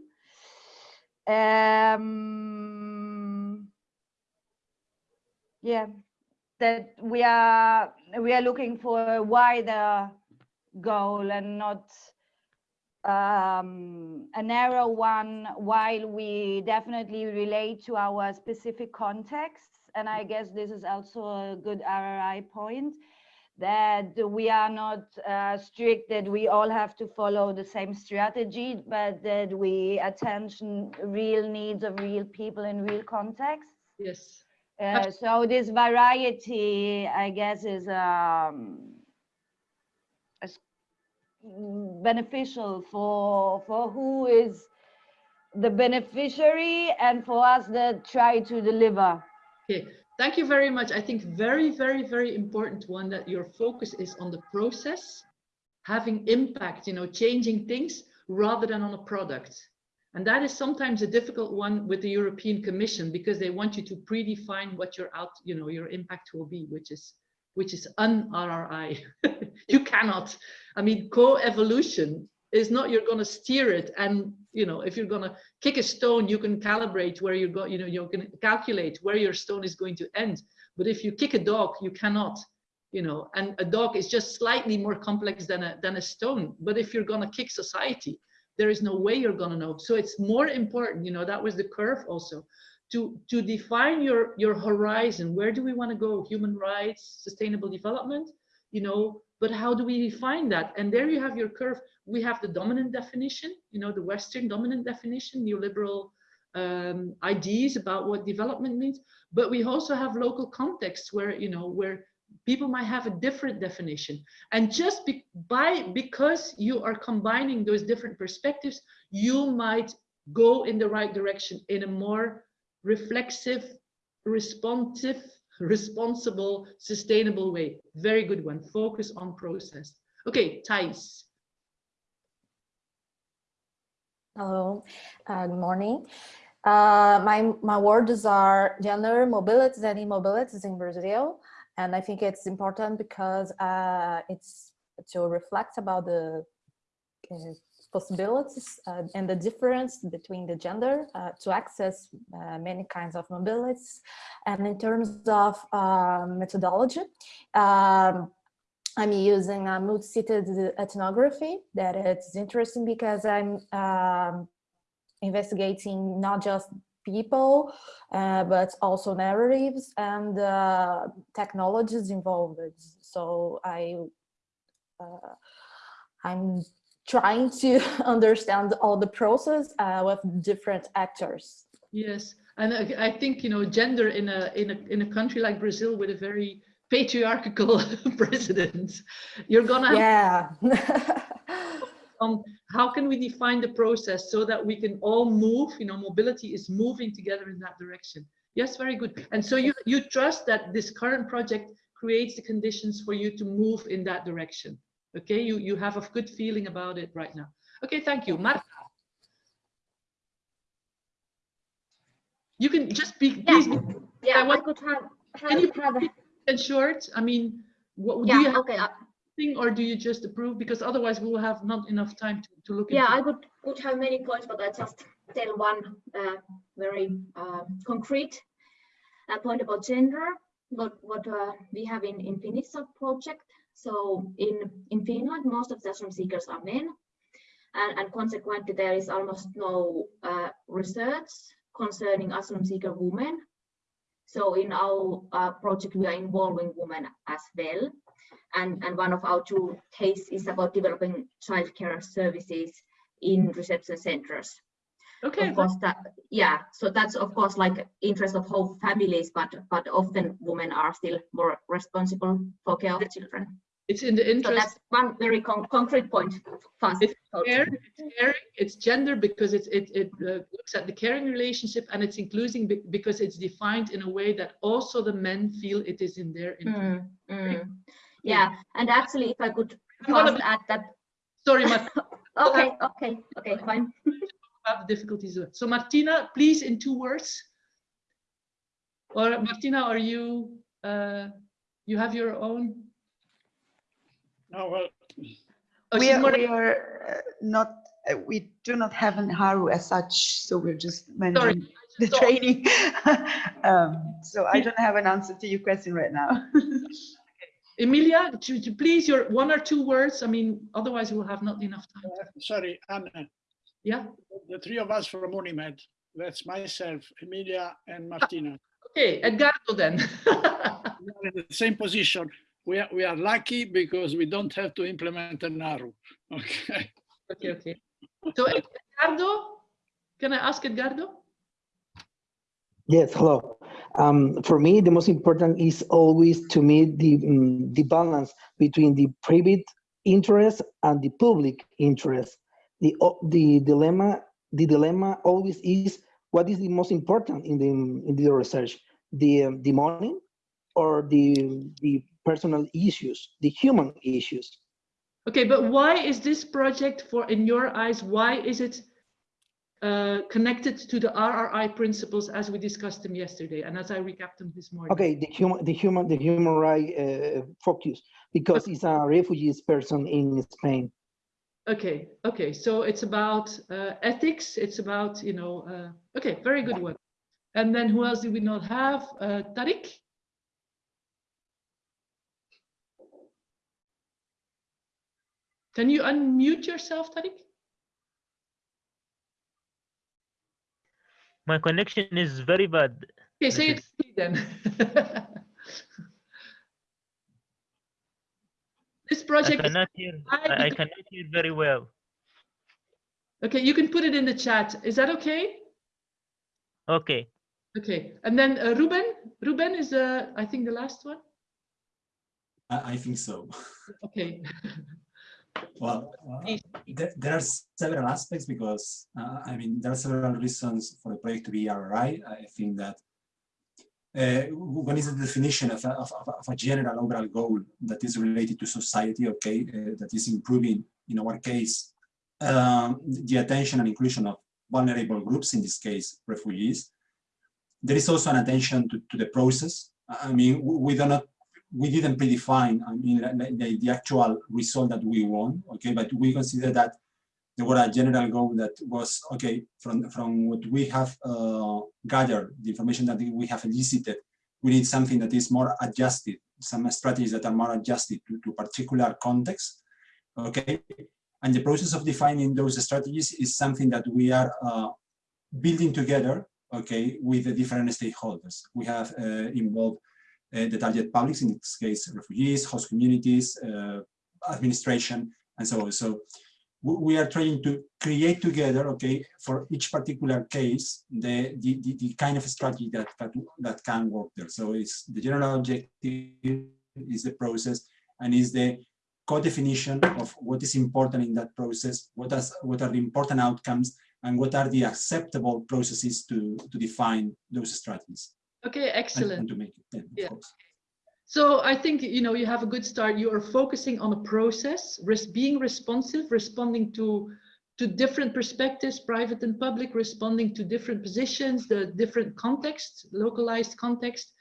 Um, yeah that we are we are looking for a wider goal and not um, a narrow one while we definitely relate to our specific contexts. And i guess this is also a good rri point that we are not uh, strict that we all have to follow the same strategy, but that we attention real needs of real people in real contexts. Yes. Uh, so this variety, I guess, is um, beneficial for for who is the beneficiary and for us that try to deliver. Okay, Thank you very much. I think very, very, very important one that your focus is on the process, having impact, you know, changing things rather than on a product. And that is sometimes a difficult one with the European Commission because they want you to predefine what your out, you know, your impact will be, which is which is un-RRI. you cannot. I mean, co-evolution is not you're going to steer it and you know if you're to kick a stone you can calibrate where you're going you know going to calculate where your stone is going to end but if you kick a dog you cannot you know, and a dog is just slightly more complex than a, than a stone. But if you're gonna kick society, there is no way you're gonna know. So it's more important, you know, that was the curve also, to, to define your, your horizon. Where do we wanna go? Human rights, sustainable development, you know, but how do we define that? And there you have your curve. We have the dominant definition, you know, the Western dominant definition, neoliberal um, ideas about what development means. But we also have local contexts where, you know, where people might have a different definition. And just be, by because you are combining those different perspectives, you might go in the right direction in a more reflexive, responsive, responsible, sustainable way. Very good one. Focus on process. Okay, Thais. Hello, uh, good morning. Uh, my, my words are gender mobilities and immobilities in Brazil. And I think it's important because uh, it's to reflect about the possibilities uh, and the difference between the gender uh, to access uh, many kinds of mobilities. And in terms of methodology, um, I'm using a multi-sited ethnography that it's interesting because I'm um, investigating not just people, uh, but also narratives and uh, technologies involved. So I, uh, I'm trying to understand all the process uh, with different actors. Yes, and I, I think you know gender in a in a in a country like Brazil with a very patriarchal president, you're gonna yeah. on how can we define the process so that we can all move, you know, mobility is moving together in that direction. Yes, very good. And so you, you trust that this current project creates the conditions for you to move in that direction. Okay, you, you have a good feeling about it right now. Okay, thank you. Marta. You can just be, please be, Yeah, I want- I could have, Can you have, have, in short. I mean, what do you have okay, uh, thing or do you just approve? Because otherwise we will have not enough time to, to look yeah, I could, could have many points, but I just tell one uh, very uh, concrete uh, point about gender, what, what uh, we have in, in Finisa project. So in, in Finland, most of the asylum seekers are men, and, and consequently there is almost no uh, research concerning asylum seeker women. So in our uh, project, we are involving women as well. And, and one of our two cases is about developing childcare services in reception centers. Okay, Of course, that yeah. So that's of course like interest of whole families, but but often women are still more responsible for care of children. It's in the interest. So that's one very con concrete point. Fast. It's care, it's caring, it's gender because it's, it, it uh, looks at the caring relationship and it's including be- because it's defined in a way that also the men feel it is in their interest. Mm, mm. Yeah, and actually, if I could fast add that. Sorry, Martina, Okay, okay, okay, fine. Have difficulties. So Martina, please in two words. Or Martina, are you, uh, you have your own? No, well, we are, we are uh, not, uh, we do not have an Haru as such, so we're just managing the Sorry. training. um, so I don't have an answer to your question right now. Emilia, to, to please your one or two words. I mean, otherwise we'll have not enough time. uh, sorry, Anna, Yeah, the three of us from Unimed, that's myself, Emilia and Martina. okay, Edgardo then. We are in the same position. We are, we are lucky because we don't have to implement an arrow. Okay. Okay, okay. So Edgardo, can I ask Edgardo? Yes, hello. Um, for me, the most important is always to meet the, mm, the balance between the private interest and the public interest. The, the dilemma, the dilemma always is what is the most important in the, in the research, the, um, the money or the, the personal issues, the human issues. Okay, but why is this project for, in your eyes, why is it uh, connected to the RRI principles as we discussed them yesterday and as I recapped them this morning? Okay, the human, the human, the human right uh, focus because it's a refugees person in Spain. Okay, okay, so it's about uh, ethics, it's about, you know, uh, okay, very good one. And then who else do we not have? Uh, Tariq? Can you unmute yourself, Tariq? My connection is very bad. Okay, say it Message. then. This I project, is- cannot hear. I I, I cannot hear very well. okay, you can put it in the chat. Is that okay? Okay. Okay, and then uh, Ruben, Ruben is, uh, I think the last one. I, I think so. Okay, Well, uh, there, there are several aspects because, uh, I mean, there are several reasons for the project to be RRI. I think that uh, one is the definition of a, of, of- a general overall goal that is related to society, okay, uh, that is improving, in our case, um, the attention and inclusion of vulnerable groups, in this case, refugees. There is also an attention to, to the process. I mean, we do not we didn't predefine, I mean, the, the- actual result that we want, okay, but we consider that there were a general goal that was, okay, from, from what we have uh, gathered, the information that we have elicited, we need something that is more adjusted, some strategies that are more adjusted to, to particular context, okay? And the process of defining those strategies is something that we are uh, building together, okay, with the different stakeholders. We have uh, involved the target publics, in this case, refugees, host communities, uh, administration, and so on. So we are trying to create together, okay, for each particular case, the, the, the, the kind of strategy that, that, that can work there. So it's the general objective is the process and is the co-definition of what is important in that process, what, is, what are the important outcomes, and what are the acceptable processes to, to define those strategies. Okay, excellent. And to make it, yeah, of Yeah. course. So I think, you know, you have a good start. You are focusing on a process, res- being responsive, responding to, to different perspectives, private and public, responding to different positions, the different context, localized context.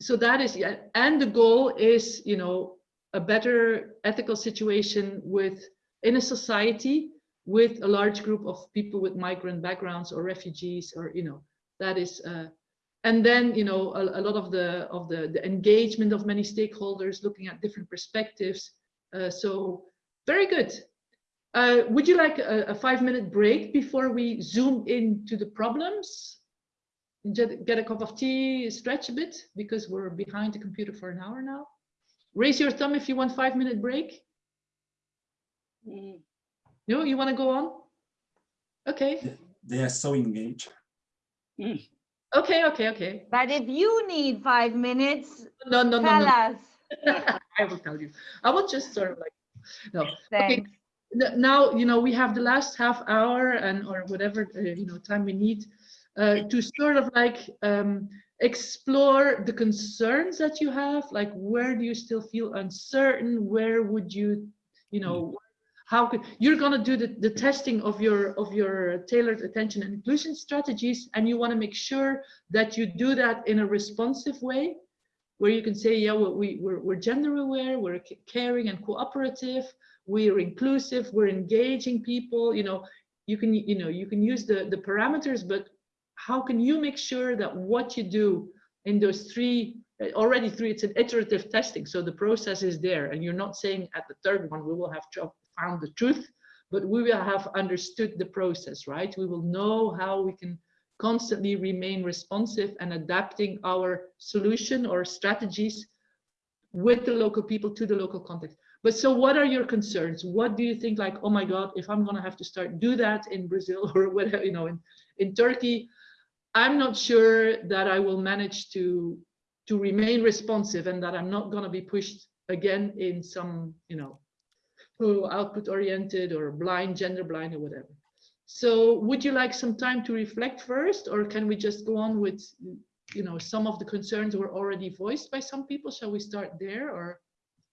So that is, yeah, and the goal is, you know, a better ethical situation with, in a society with a large group of people with migrant backgrounds or refugees or, you know, that is, uh, and then you know a, a lot of the of the, the engagement of many stakeholders looking at different perspectives. Uh, so very good. Uh, would you like a, a five minute break before we zoom into the problems? Get, get a cup of tea stretch a bit because we're behind the computer for an hour now. Raise your thumb if you want five minute break no you want to go on? Okay. They are so engaged. Okay okay okay But if you need five minutes, no no no, tell no. us. I will tell you. I will just sort of like, no. Thanks. N- Now, you know, we have the last half hour and, or whatever, uh, you know, time we need uh, to sort of like um, explore the concerns that you have, like where do you still feel uncertain? Where would you, you know, how could, you're gonna do the, the testing of your, of your tailored attention and inclusion strategies, and you wanna make sure that you do that in a responsive way where you can say, yeah, well, we, we're, we're gender aware, we're caring and cooperative, we're inclusive, we're engaging people, you know, you can, you know, you can use the, the parameters, but how can you make sure that what you do in those three, uh, already three, it's an iterative testing, so the process is there, and you're not saying at the third one, we will have tro- found the truth, but we will have understood the process, right? We will know how we can constantly remain responsive and adapting our solution or strategies with the local people to the local context. But so what are your concerns? What do you think like, oh my God, if I'm gonna have to start do that in Brazil or whatever, you know, in, in Turkey, I'm not sure that I will manage to to remain responsive and that I'm not gonna be pushed again in some, you know, oh, output oriented or blind, gender blind or whatever. So would you like some time to reflect first, or can we just go on with, you know, some of the concerns were already voiced by some people? Shall we start there, or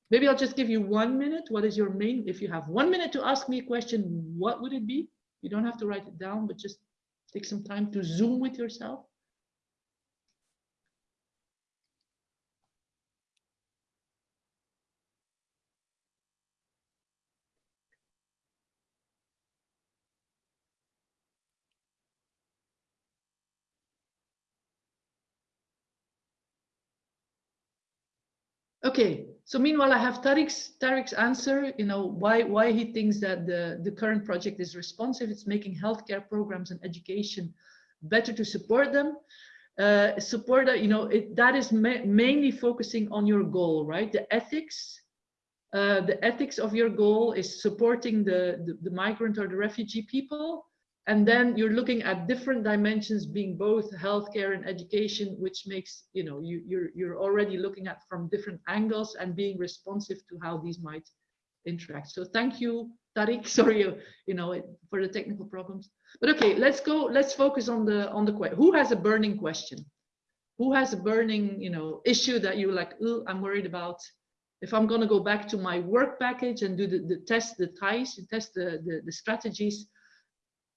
maybe I'll just give you one minute. What is your main, if you have one minute to ask me a question, what would it be? You don't have to write it down, but just take some time to zoom with yourself. Okay, So meanwhile, I have Tariq's, Tariq's answer, you know, why, why he thinks that the, the current project is responsive. It's making healthcare programs and education better to support them. Uh, support that, you know, it, that is ma mainly focusing on your goal, right? The ethics, uh, the ethics of your goal is supporting the, the, the migrant or the refugee people and then you're looking at different dimensions being both healthcare and education which makes you know you you're you're already looking at from different angles and being responsive to how these might interact. So thank you Tariq. Sorry uh, you know for the technical problems. But okay let's go let's focus on the on the question who has a burning question? Who has a burning you know issue that you're like oh i'm worried about if i'm going to go back to my work package and do the, the test the ties test the, the the strategies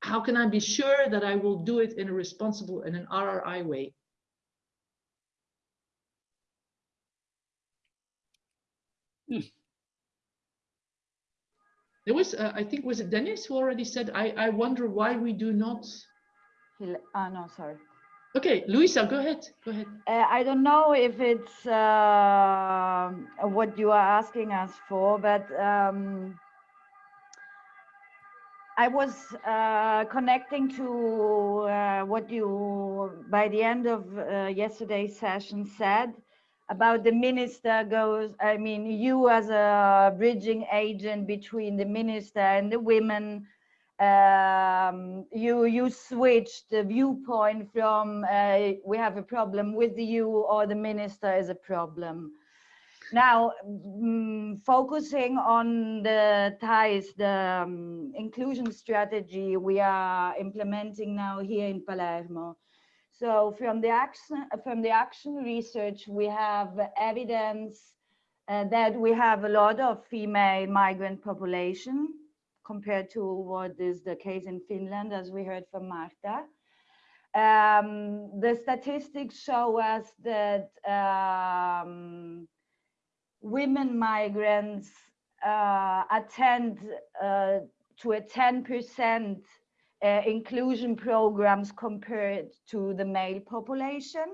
how can I be sure that I will do it in a responsible and an RRI way? Hmm. There was, uh, I think, was it Dennis who already said, I, I wonder why we do not. Ah, no, sorry. Okay, Luisa, go ahead. Go ahead. Uh, I don't know if it's uh, what you are asking us for, but um, I was uh, connecting to uh, what you, by the end of uh, yesterday's session, said about the minister goes, I mean, you as a bridging agent between the minister and the women, um, you, you switched the viewpoint from uh, we have a problem with you or the minister is a problem. Now, mm, focusing on the ties, the um, inclusion strategy we are implementing now here in Palermo. So from the action, from the action research, we have evidence uh, that we have a lot of female migrant population compared to what is the case in Finland, as we heard from Marta. Um, the statistics show us that um, women migrants uh, attend uh, to a 10% uh, inclusion programs compared to the male population.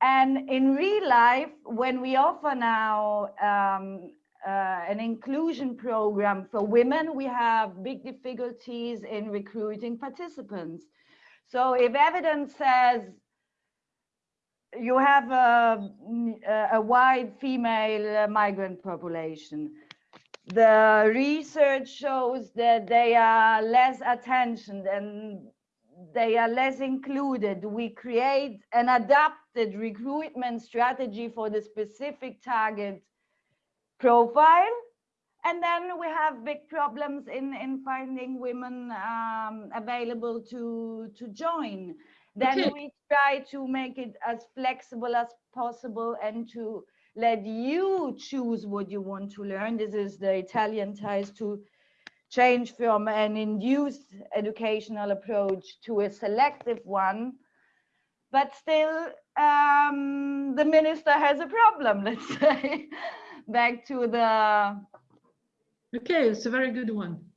And in real life, when we offer now um, uh, an inclusion program for women, we have big difficulties in recruiting participants. So if evidence says you have a, a wide female migrant population. The research shows that they are less attention and they are less included. We create an adapted recruitment strategy for the specific target profile. And then we have big problems in, in finding women um, available to, to join then Okay. we try to make it as flexible as possible and to let you choose what you want to learn. This is the Italian ties to change from an induced educational approach to a selective one. But still, um, the minister has a problem, let's say. Back to the Okay, it's a very good one.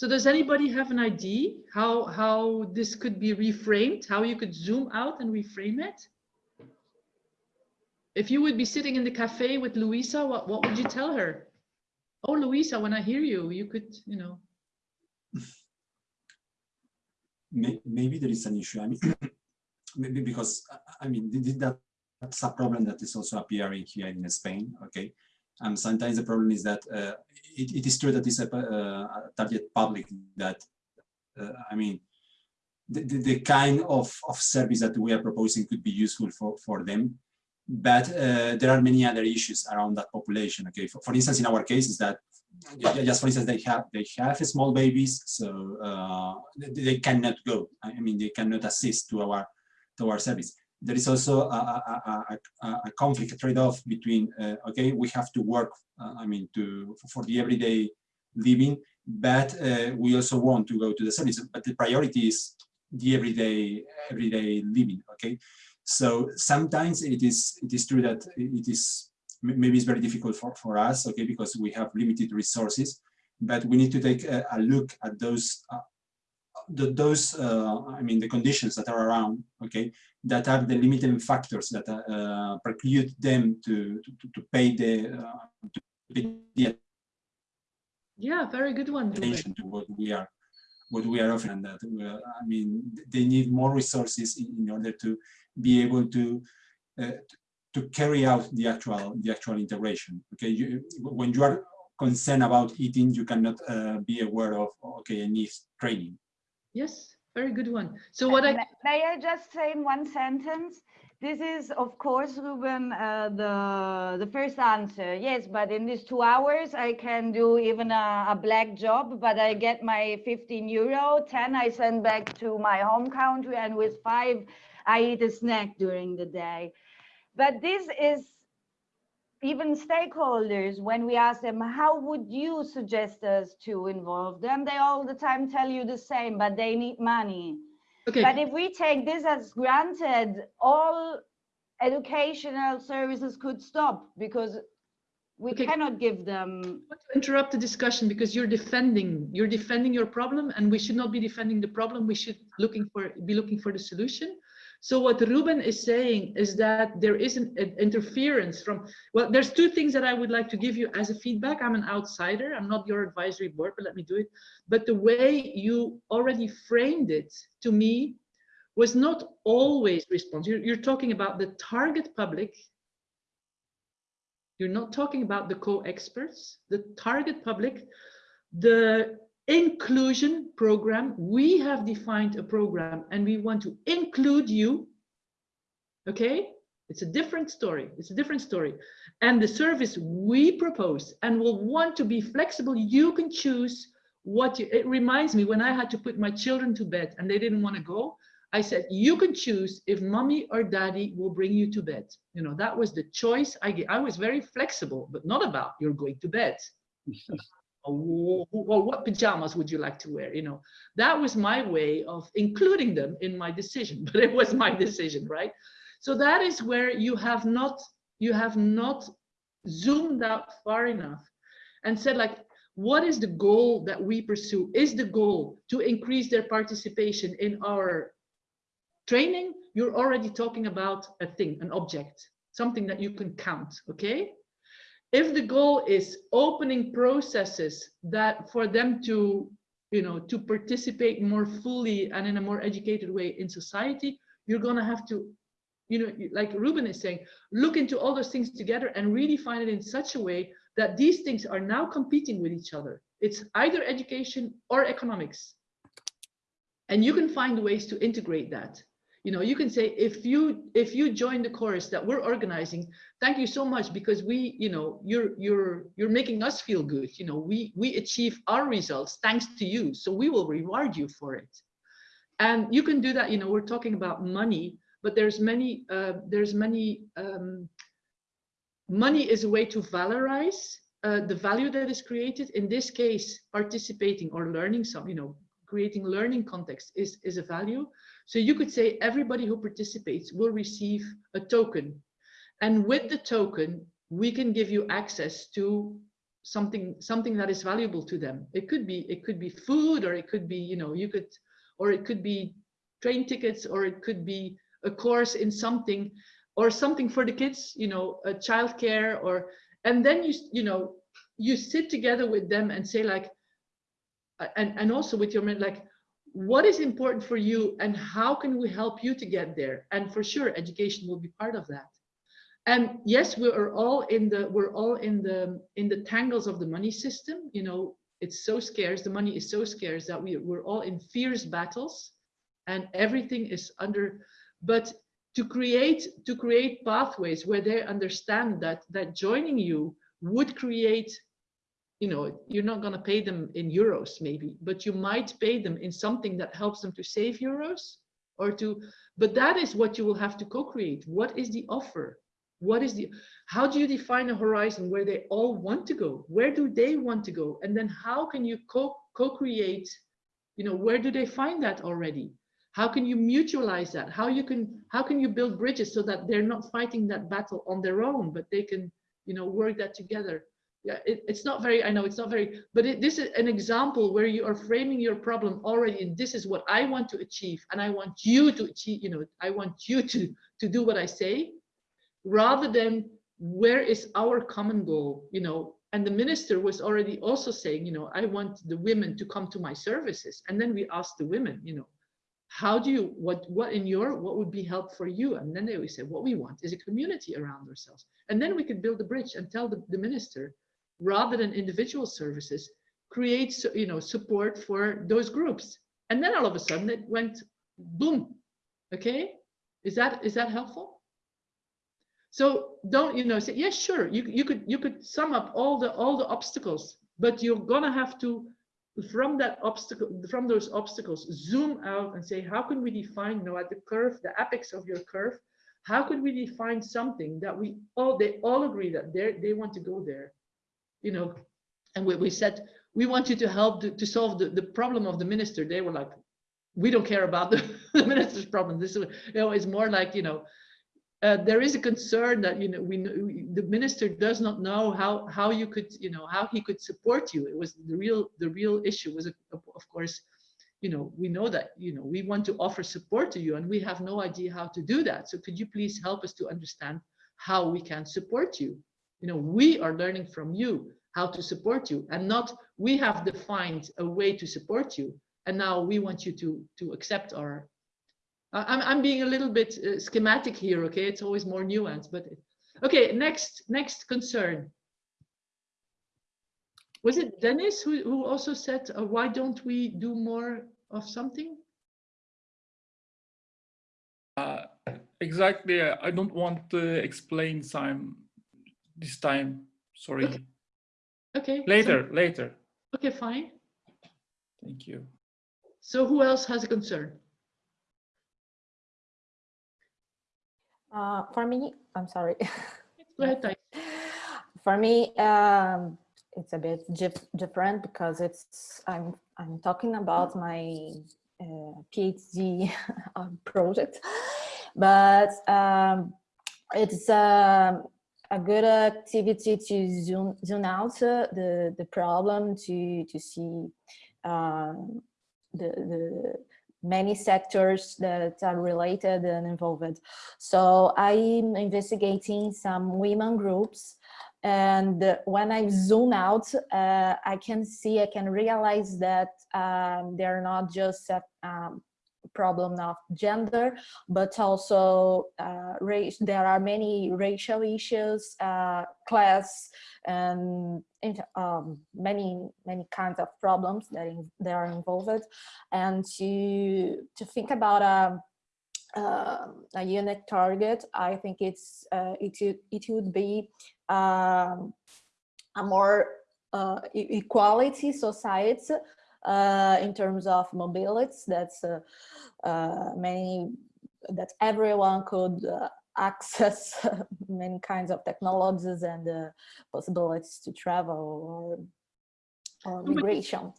So does anybody have an idea how, how this could be reframed, how you could zoom out and reframe it? If you would be sitting in the cafe with Luisa, what, what would you tell her? Oh, Luisa, when I hear you, you could, you know. Maybe there is an issue. I mean, maybe because I mean th- th- that that's a problem that is also appearing here in Spain. Okay, and sometimes the problem is that uh, it, it is true that it's a, uh, a target public that uh, I mean the, the, the kind of, of service that we are proposing could be useful for, for them. But uh, there are many other issues around that population. Okay, for, for instance, in our case is that just for instance, they have they have small babies, so uh, they, they cannot go. I mean, they cannot assist to our to our service. There is also a, a, a, a, conflict, a trade-off between uh, okay, we have to work. Uh, I mean, to for the everyday living, but uh, we also want to go to the service. But the priority is the everyday everyday living. Okay, so sometimes it is it is true that it is maybe it's very difficult for, for us, okay, because we have limited resources, but we need to take a, a look at those uh, the, those, uh, I mean, the conditions that are around, okay, that are the limiting factors that uh, preclude them to, to, to pay the, uh, to pay the Yeah, very good one. Attention to what we are what we are offering that uh, I mean they need more resources in, in order to be able to uh, to carry out the actual the actual integration okay you, when you are concerned about eating you cannot uh, be aware of okay I need training Yes, very good one. So what I May I just say in one sentence? This is, of course, Ruben, uh, the, the first answer. Yes, but in these two hours, I can do even a, a black job, but I get my 15 euro, 10 I send back to my home country, and with five, I eat a snack during the day. But this is even stakeholders, when we ask them, how would you suggest us to involve them? They all the time tell you the same, but they need money. okay. But if we take this as granted, all educational services could stop because we Okay. cannot give them. want to interrupt the discussion because you're defending you're defending your problem and we should not be defending the problem we should looking for be looking for the solution so what ruben is saying is that there is an, an interference from well there's two things that i would like to give you as a feedback. I'm an outsider. I'm not your advisory board but let me do it. But the way you already framed it to me was not always response. You're, you're talking about the target public. You're not talking about the co-experts, the target public, the inclusion program. We have defined a program and we want to include you. Okay, it's a different story. It's a different story. And the service we propose and will want to be flexible, you can choose what you, it reminds me when I had to put my children to bed and they didn't want to go. I said, you can choose if mommy or daddy will bring you to bed. You know, that was the choice I gave. I was very flexible, but not about you're going to bed. or, or what pajamas would you like to wear? You know, that was my way of including them in my decision, but it was my decision, right? So that is where you have not, you have not zoomed out far enough and said like, what is the goal that we pursue? Is the goal to increase their participation in our training, you're already talking about a thing, an object, something that you can count, okay? If the goal is opening processes that for them to, you know, to participate more fully and in a more educated way in society, you're gonna have to, you know, like Ruben is saying, look into all those things together and really find it in such a way that these things are now competing with each other. It's either education or economics. And you can find ways to integrate that you know you can say if you if you join the chorus that we're organizing thank you so much because we you know you're you're you're making us feel good. You know we we achieve our results thanks to you. So we will reward you for it. And you can do that you know we're talking about money but there's many uh, there's many um, money is a way to valorize uh, the value that is created. In this case participating or learning some you know creating learning context is is a value so you could say everybody who participates will receive a token. And with the token, we can give you access to something something that is valuable to them. It could be it could be food or it could be, you know, you could or it could be train tickets or it could be a course in something or something for the kids, you know, a childcare or and then you you know you sit together with them and say like and and also with your like what is important for you and how can we help you to get there? And for sure education will be part of that. And yes we are all in the we're all in the in the tangles of the money system. You know it's so scarce. The money is so scarce that we, we're all in fierce battles and everything is under but to create to create pathways where they understand that that joining you would create you know, you're not going to pay them in euros maybe, but you might pay them in something that helps them to save euros or to, but that is what you will have to co-create. What is the offer? What is the, how do you define a horizon where they all want to go? Where do they want to go? And then how can you co co-create, you know, where do they find that already? How can you mutualize that? How you can, how can you build bridges so that they're not fighting that battle on their own, but they can, you know, work that together? Yeah, it, it's not very, I know it's not very, but it, this is an example where you are framing your problem already. And this is what I want to achieve. And I want you to achieve, you know, I want you to, to do what I say rather than where is our common goal, you know, and the minister was already also saying, you know, I want the women to come to my services. And then we asked the women, you know, how do you, what, what in your, what would be help for you? And then they always say, what we want is a community around ourselves. And then we could build a bridge and tell the, the minister, rather than individual services, create, you know, support for those groups. And then all of a sudden it went boom. Okay. Is that, is that helpful? So don't, you know, say, yes, sure, you, you could you could sum up all the all the obstacles, but you're gonna have to, from that obstacle, from those obstacles, zoom out and say, how can we define, you know, at the curve, the apex of your curve, how could we define something that we all they all agree that they they want to go there, you know, and we, we said we want you to help to, to solve the, the problem of the minister. They were like, we don't care about the, the minister's problem. This is, you know, it's more like, you know, uh, there is a concern that you know we the minister does not know how how you could you know how he could support you it was the real the real issue was of course you know we know that you know we want to offer support to you and we have no idea how to do that so could you please help us to understand how we can support you you know we are learning from you how to support you and not we have defined a way to support you and now we want you to to accept our I'm, I'm being a little bit uh, schematic here, okay? It's always more nuanced, but okay, next, next concern. Was it Dennis who, who also said, uh, why don't we do more of something? Uh, exactly. I don't want to explain some this time. Sorry. Okay. okay later, so, later. Okay, fine. Thank you. So who else has a concern? Uh, for me, I'm sorry. Go ahead, For me, um, it's a bit different because it's I'm I'm talking about my uh, PhD project, but um, it's um, a good activity to zoom zoom out the the problem to to see um, the the many sectors that are related and involved. So I'm investigating some women groups and when I zoom out, uh, I can see, I can realize that um, they're not just a um, problem of gender, but also uh, race. There are many racial issues, uh, class, and um, many many kinds of problems that in, that are involved, and to to think about a uh, a unique target, I think it's uh, it it would be um, a more uh, equality society uh, in terms of mobility. That's uh, uh, many that everyone could access many kinds of technologies and uh, possibilities to travel or, or migration.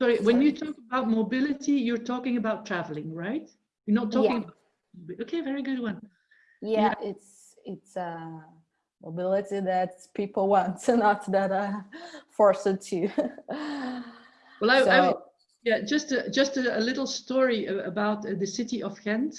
Sorry, when you talk about mobility, you're talking about traveling, right? You're not talking yeah. about, okay, very good one. Yeah, yeah. it's it's uh, mobility that people want, not that are forced to. well, I, so, I yeah, just a, just a, a little story about uh, the city of Ghent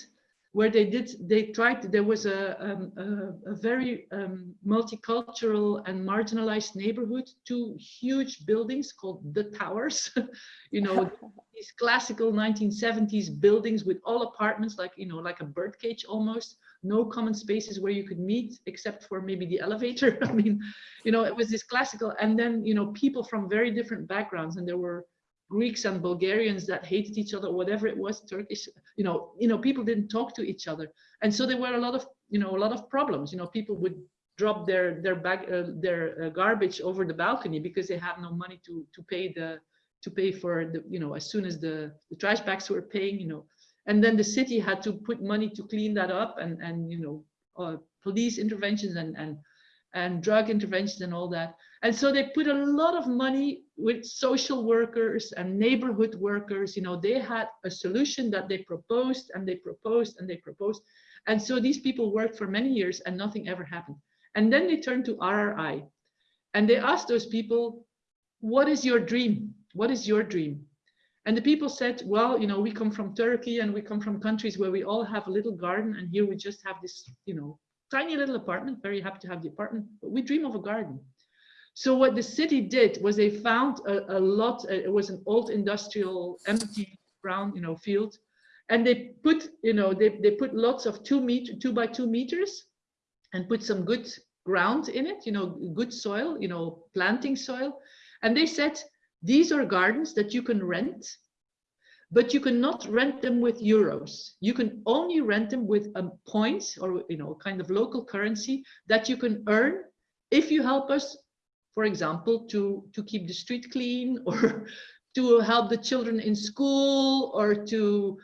where they did they tried there was a, um, a, a, very um, multicultural and marginalized neighborhood two huge buildings called the towers you know these classical 1970s buildings with all apartments like you know like a birdcage almost no common spaces where you could meet except for maybe the elevator i mean you know it was this classical and then you know people from very different backgrounds and there were Greeks and Bulgarians that hated each other, whatever it was, Turkish, you know, you know, people didn't talk to each other. And so there were a lot of, you know, a lot of problems, you know, people would drop their, their bag, uh, their uh, garbage over the balcony because they have no money to, to pay the, to pay for the, you know, as soon as the, the trash bags were paying, you know, and then the city had to put money to clean that up and, and, you know, uh, police interventions and, and, and drug interventions and all that. And so they put a lot of money with social workers and neighborhood workers. You know, they had a solution that they proposed and they proposed and they proposed. And so these people worked for many years and nothing ever happened. And then they turned to RRI. And they asked those people, what is your dream? What is your dream? And the people said, well, you know, we come from Turkey and we come from countries where we all have a little garden and here we just have this, you know, tiny little apartment, very happy to have the apartment, but we dream of a garden. So what the city did was they found a, a lot, uh, it was an old industrial empty brown, you know, field. And they put, you know, they, they put lots of two meter, two by two meters and put some good ground in it, you know, good soil, you know, planting soil. And they said, these are gardens that you can rent, but you cannot rent them with euros. You can only rent them with a point or, you know, kind of local currency that you can earn if you help us, for example, to, to keep the street clean or to help the children in school or to,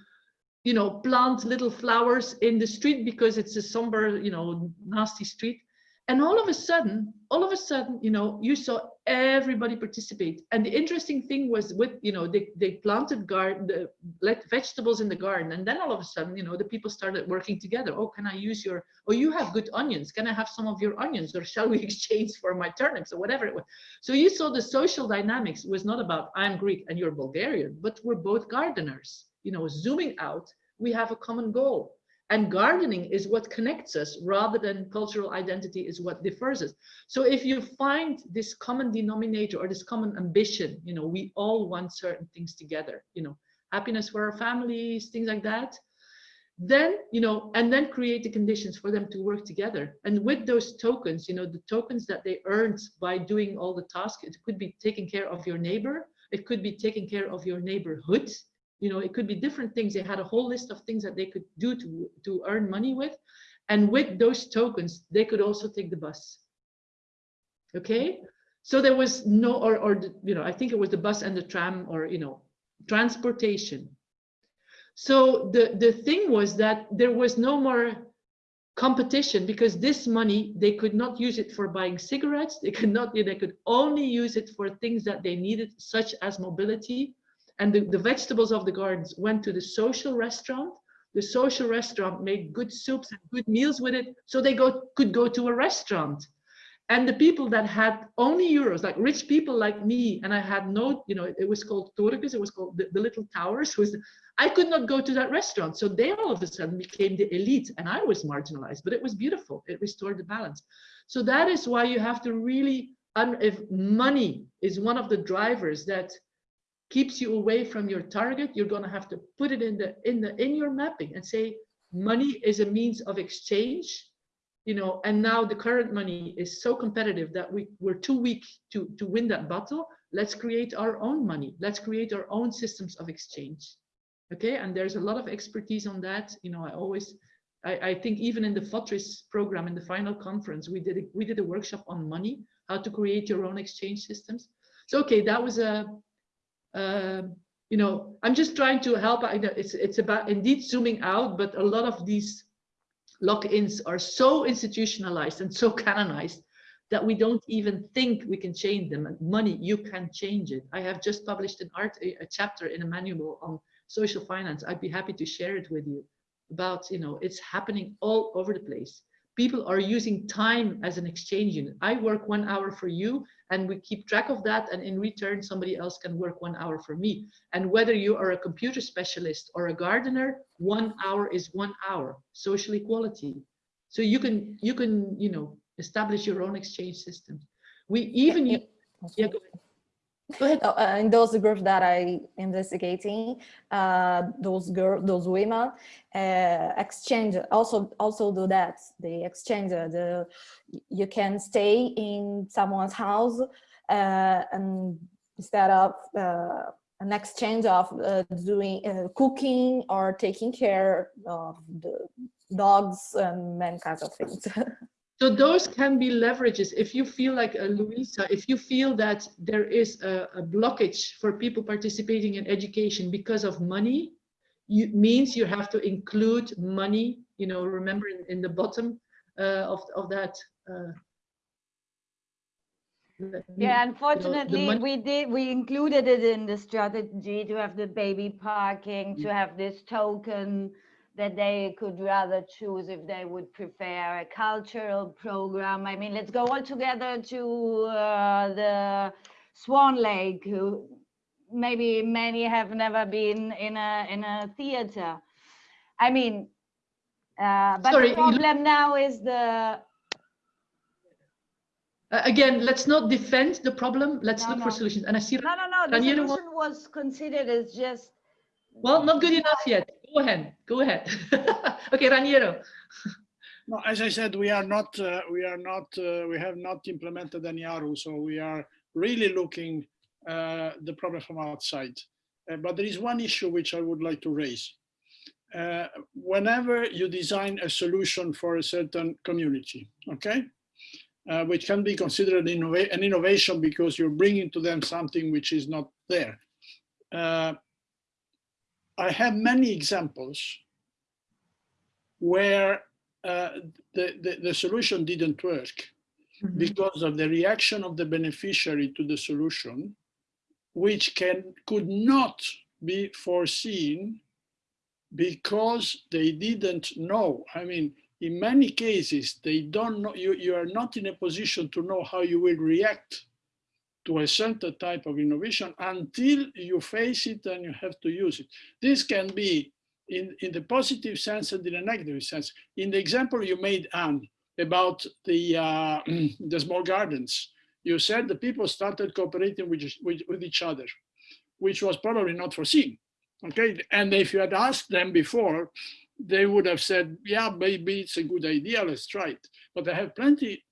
you know, plant little flowers in the street because it's a somber, you know, nasty street. And all of a sudden, all of a sudden, you know, you saw everybody participate. And the interesting thing was with, you know, they, they planted garden, the let vegetables in the garden. And then all of a sudden, you know, the people started working together. Oh, can I use your, oh, you have good onions. Can I have some of your onions or shall we exchange for my turnips or whatever it was. So you saw the social dynamics was not about I'm Greek and you're Bulgarian, but we're both gardeners, you know, zooming out, we have a common goal. And gardening is what connects us rather than cultural identity is what differs us. So if you find this common denominator or this common ambition, you know, we all want certain things together, you know, happiness for our families, things like that, then, you know, and then create the conditions for them to work together. And with those tokens, you know, the tokens that they earned by doing all the tasks, it could be taking care of your neighbor, it could be taking care of your neighborhood, you know, it could be different things. They had a whole list of things that they could do to, to earn money with. And with those tokens, they could also take the bus. Okay, so there was no, or, or you know, I think it was the bus and the tram or, you know, transportation. So the, the thing was that there was no more competition because this money, they could not use it for buying cigarettes. They could not, they could only use it for things that they needed, such as mobility, and the, the vegetables of the gardens went to the social restaurant. The social restaurant made good soups and good meals with it, so they go could go to a restaurant. And the people that had only euros, like rich people like me, and I had no, you know, it was called Torekes, it was called the, the little towers, was I could not go to that restaurant. So they all of a sudden became the elite and I was marginalized, but it was beautiful. It restored the balance. So that is why you have to really, if money is one of the drivers that keeps you away from your target, you're going to have to put it in the in the in your mapping and say money is a means of exchange you know and now the current money is so competitive that we we're too weak to to win that battle. Let's create our own money. Let's create our own systems of exchange. Okay and there's a lot of expertise on that. You know i always i, I think even in the FoTRRIS program in the final conference we did a, we did a workshop on money how to create your own exchange systems. So okay that was a um, you know, I'm just trying to help. I know it's it's about indeed zooming out, but a lot of these lock-ins are so institutionalized and so canonized that we don't even think we can change them. And money, you can change it. I have just published an art a, a chapter in a manual on social finance. I'd be happy to share it with you about, you know, it's happening all over the place people are using time as an exchange unit. I work one hour for you and we keep track of that. And in return, somebody else can work one hour for me. And whether you are a computer specialist or a gardener, one hour is one hour, social equality. So you can, you can, you know, establish your own exchange system. We even, yeah, yeah go ahead. Uh, in those groups that I investigating, uh, those girl, those women uh, exchange also also do that. They exchange uh, the you can stay in someone's house uh, and instead of uh, an exchange of doing cooking or taking care of the dogs and many kinds of things. So those can be leverages. If you feel like a Louisa, if you feel that there is a, a, blockage for people participating in education because of money, you means you have to include money. You know, remember in, in the bottom uh, of of that. Uh, yeah, unfortunately, you know, we did we included it in the strategy to have the baby parking, to have this token that they could rather choose if they would prefer a cultural program. I mean, let's go all together to uh, the Swan Lake, who maybe many have never been in a in a theater. I mean, uh, but Sorry, the problem now is the Uh, again, let's not defend the problem. Let's No, look for solutions. And I see, no, no, no. The solution was considered as just well, not good enough yet. Go ahead. Go ahead. okay, Raniero. No, as I said, we are not, uh, we are not, uh, we have not implemented any RRI, so we are really looking uh, the problem from outside. Uh, but there is one issue which I would like to raise. Uh, whenever you design a solution for a certain community, okay, uh, which can be considered innova an innovation because you're bringing to them something which is not there. I have many examples where uh, the, the, the solution didn't work Mhm. because of the reaction of the beneficiary to the solution, which can could not be foreseen because they didn't know. I mean, in many cases, they don't know, you, you are not in a position to know how you will react to a certain type of innovation until you face it and you have to use it. This can be in, in the positive sense and in the negative sense. In the example you made, Anne, about the, uh, the small gardens, you said the people started cooperating with, with, with each other, which was probably not foreseen. Okay, and if you had asked them before, they would have said, yeah, maybe it's a good idea, let's try it. But I have plenty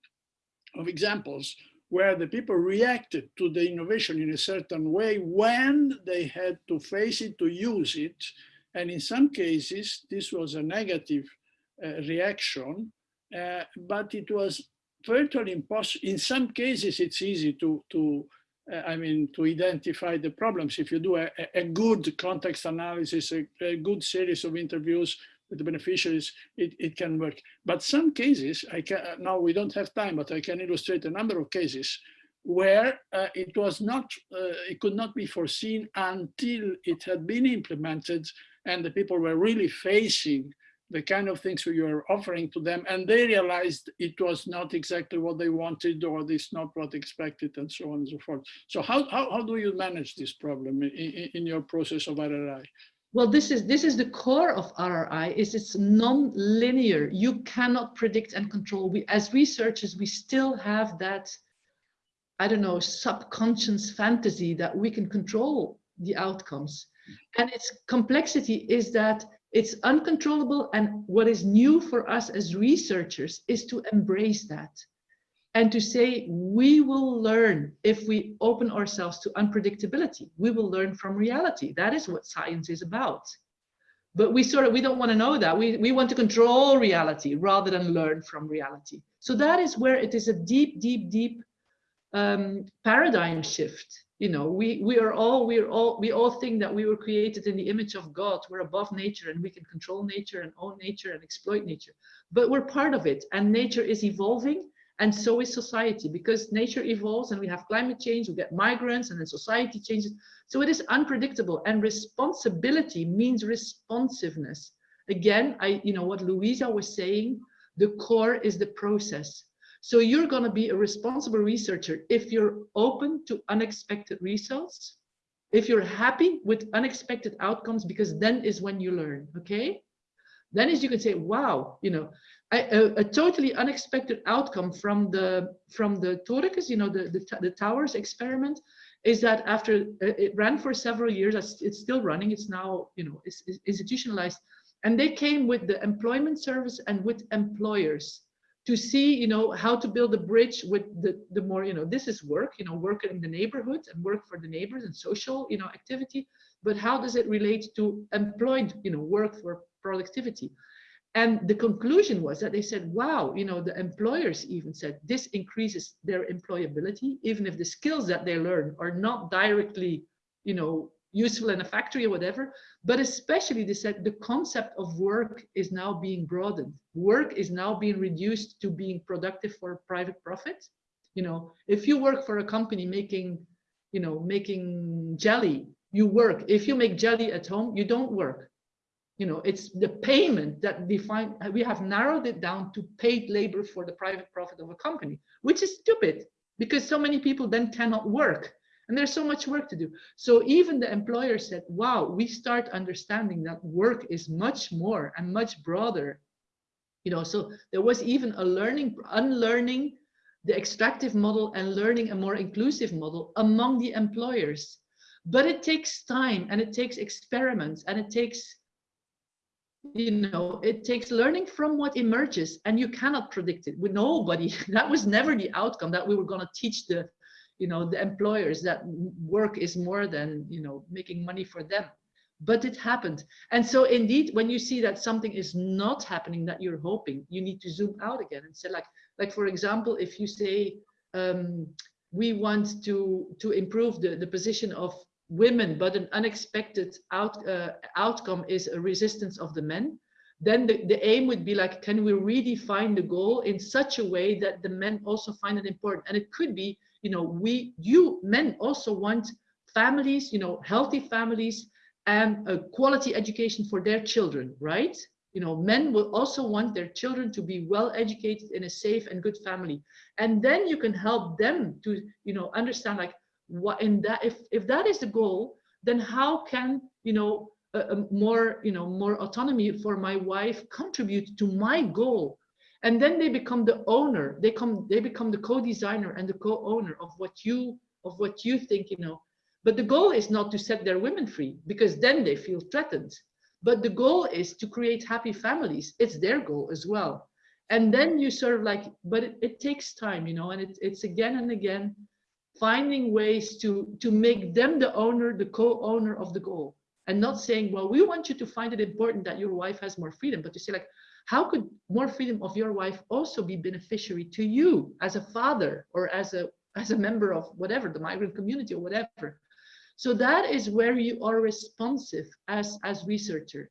of examples where the people reacted to the innovation in a certain way when they had to face it, to use it. And in some cases, this was a negative uh, reaction, uh, but it was virtually impossible. In some cases, it's easy to, to uh, I mean, to identify the problems. If you do a, a- good context analysis, a, a good series of interviews the beneficiaries, it, it can work. But some cases, I can, now we don't have time, but I can illustrate a number of cases where uh, it was not, uh, it could not be foreseen until it had been implemented and the people were really facing the kind of things we were offering to them and they realized it was not exactly what they wanted or it's not what expected and so on and so forth. So how, how, how do you manage this problem in, in, in your process of RRI? Well, this is this is the core of RRI. Is it's non-linear. You cannot predict and control. We, as researchers, we still have that, I don't know, subconscious fantasy that we can control the outcomes. And its complexity is that it's uncontrollable. And what is new for us as researchers is to embrace that and to say we will learn if we open ourselves to unpredictability. We will learn from reality. That is what science is about. But we sort of we don't want to know that. We, we want to control reality rather than learn from reality. So that is where it is a deep deep deep um, paradigm shift. You know we we are all we are all we all think that we were created in the image of god. We're above nature and we can control nature and own nature and exploit nature. But we're part of it and nature is evolving and so is society because nature evolves and we have climate change we get migrants and then society changes. So it is unpredictable and responsibility means responsiveness. Again i you know what louisa was saying the core is the process. So you're going to be a responsible researcher if you're open to unexpected results if you're happy with unexpected outcomes because then is when you learn okay? Then is you can say wow you know a, a totally unexpected outcome from the from the Torekes, you know, the, the, the towers experiment, is that after uh, it ran for several years, it's, it's still running. It's now, you know, it's, it's institutionalized, and they came with the employment service and with employers to see, you know, how to build a bridge with the the more, you know, this is work, you know, work in the neighborhood and work for the neighbors and social, you know, activity, but how does it relate to employed, you know, work for productivity? And the conclusion was that they said, wow, you know, the employers even said this increases their employability, even if the skills that they learn are not directly, you know, useful in a factory or whatever. But especially they said the concept of work is now being broadened. Work is now being reduced to being productive for private profit. You know, if you work for a company making, you know, making jelly, you work. If you make jelly at home, you don't work You know, it's the payment that define, we have narrowed it down to paid labor for the private profit of a company, which is stupid because so many people then cannot work and there's so much work to do. So even the employer said, wow, we start understanding that work is much more and much broader. You know, so there was even a learning, unlearning the extractive model and learning a more inclusive model among the employers. But it takes time and it takes experiments and it takes, you know, it takes learning from what emerges and you cannot predict it with nobody. That was never the outcome that we were going to teach the you know the employers that work is more than you know making money for them but it happened and so indeed when you see that something is not happening that you're hoping you need to zoom out again and say like like for example if you say um, we want to to improve the the position of women but an unexpected out uh, outcome is a resistance of the men then the, the aim would be like can we redefine the goal in such a way that the men also find it important and it could be you know, we, you men also want families, you know, healthy families and a quality education for their children, right? You know, men will also want their children to be well educated in a safe and good family. And then you can help them to, you know, understand like what in that, if, if that is the goal, then how can, you know, a, a more, you know, more autonomy for my wife contribute to my goal? And then they become the owner. They come they become the co-designer and the co-owner of what you of what you think you know. But the goal is not to set their women free because then they feel threatened. But the goal is to create happy families. It's their goal as well. And then you sort of like but it, it takes time you know and it, it's again and again finding ways to to make them the owner the co-owner of the goal. And not saying well we want you to find it important that your wife has more freedom but to say like how could more freedom of your wife also be beneficiary to you as a father or as a as a member of whatever the migrant community or whatever? So that is where you are responsive as as researcher.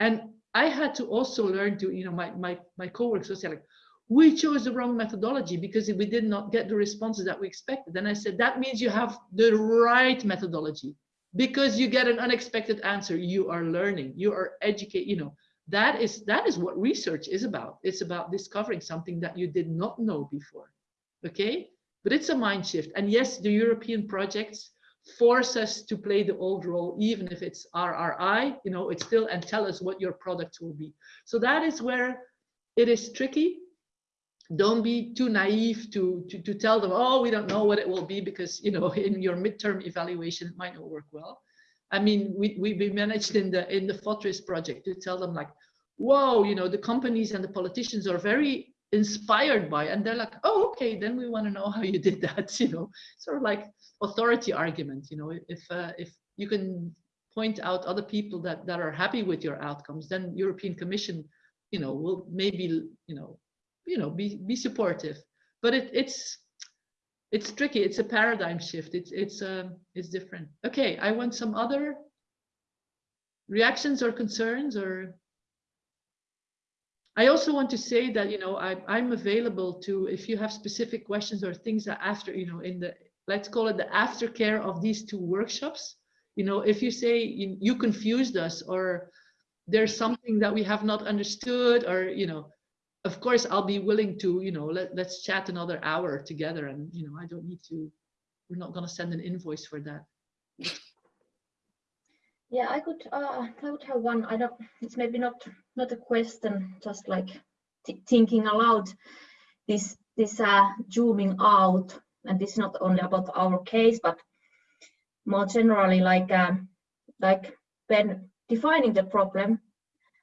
And i had to also learn to you know my my my co-workers was like we chose the wrong methodology because we did not get the responses that we expected and i said that means you have the right methodology. Because you get an unexpected answer you are learning you are educate you know that is that is what research is about. It's about discovering something that you did not know before okay? But it's a mind shift. And yes the european projects force us to play the old role even if it's rri you know it's still and tell us what your products will be. So that is where it is tricky don't be too naive to, to to tell them oh we don't know what it will be because you know in your midterm evaluation it might not work well. I mean, we, we, managed in the in the FoTRRIS project to tell them like, whoa, you know, the companies and the politicians are very inspired by, and they're like, oh, okay, then we want to know how you did that, you know, sort of like authority argument, you know, if uh, if you can point out other people that that are happy with your outcomes, then European Commission, you know, will maybe, you know, you know, be be supportive. But it, it's it's tricky. It's a paradigm shift. It's it's um it's different. Okay, I want some other reactions or concerns or I also want to say that you know I, I'm available to if you have specific questions or things that after you know in the let's call it the aftercare of these two workshops you know if you say you, you confused us or there's something that we have not understood or you know of course I'll be willing to, you know, let, let's chat another hour together and, you know, I don't need to, we're not going to send an invoice for that. Yeah, I could, uh, I would have one, I don't, it's maybe not, not a question, just like thinking aloud, this, this uh, zooming out, and this is not only about our case, but more generally, like, um, like when defining the problem,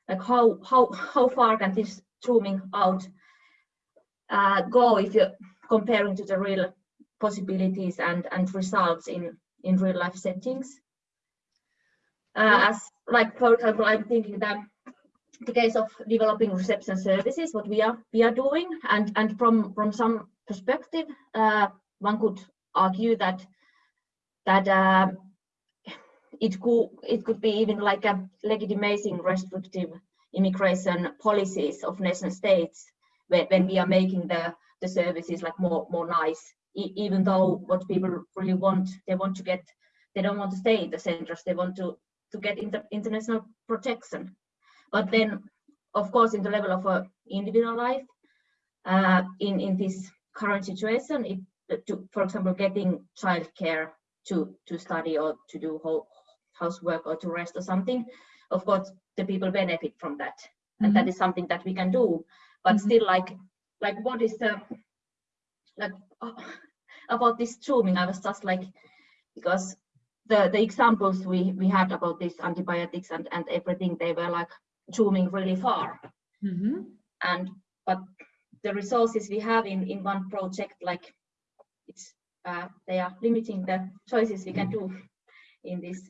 like how, how, how far can this zooming out uh, go if you're comparing to the real possibilities and, and results in, in real life settings. Uh, as like, for example, I'm thinking that the case of developing reception services, what we are we are doing, and and from from some perspective, uh, one could argue that that uh, it could it could be even like a legitimizing restrictive immigration policies of nation states when, when we are making the, the services like more, more nice, e even though what people really want, they want to get, they don't want to stay in the centers, they want to, to get inter international protection. but then, of course, in the level of a individual life, uh, in in this current situation, it to, for example, getting childcare to to study or to do ho housework or to rest or something, of course, the people benefit from that, and that is something that we can do. But still, like like what is the like uh, about this zooming? I was just like because the the examples we we had about this antibiotics and and everything they were like zooming really far Mhm. and but the resources we have in in one project like it's uh, they are limiting the choices we can do in this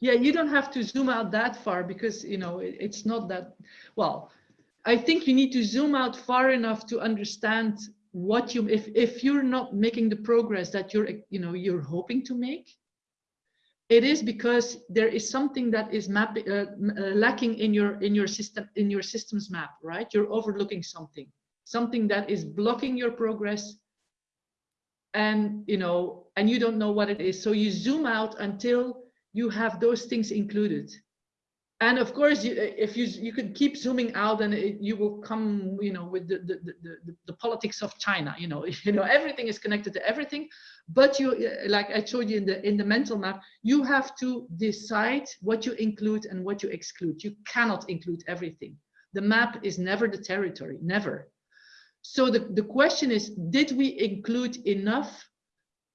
Yeah, you don't have to zoom out that far because, you know, it- it's not that, well, I think you need to zoom out far enough to understand what you, if, if you're not making the progress that you're, you know, you're hoping to make, it is because there is something that is map, uh, uh, lacking in your, in your system, in your systems map, right? You're overlooking something, something that is blocking your progress and you know and you don't know what it is so you zoom out until you have those things included. And of course you, if you you could keep zooming out and it, you will come you know with the the, the the the politics of china you know you know everything is connected to everything. But you uh, like i showed you in the in the mental map you have to decide what you include and what you exclude. You cannot include everything. The map is never the territory never. So the, the question is, did we include enough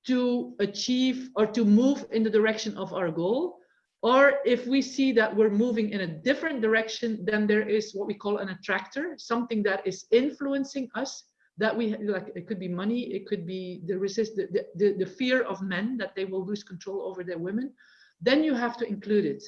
to achieve or to move in the direction of our goal? Or if we see that we're moving in a different direction, then there is what we call an attractor, something that is influencing us that we like, it could be money, it could be the resist, the, the, the fear of men that they will lose control over their women, then you have to include it.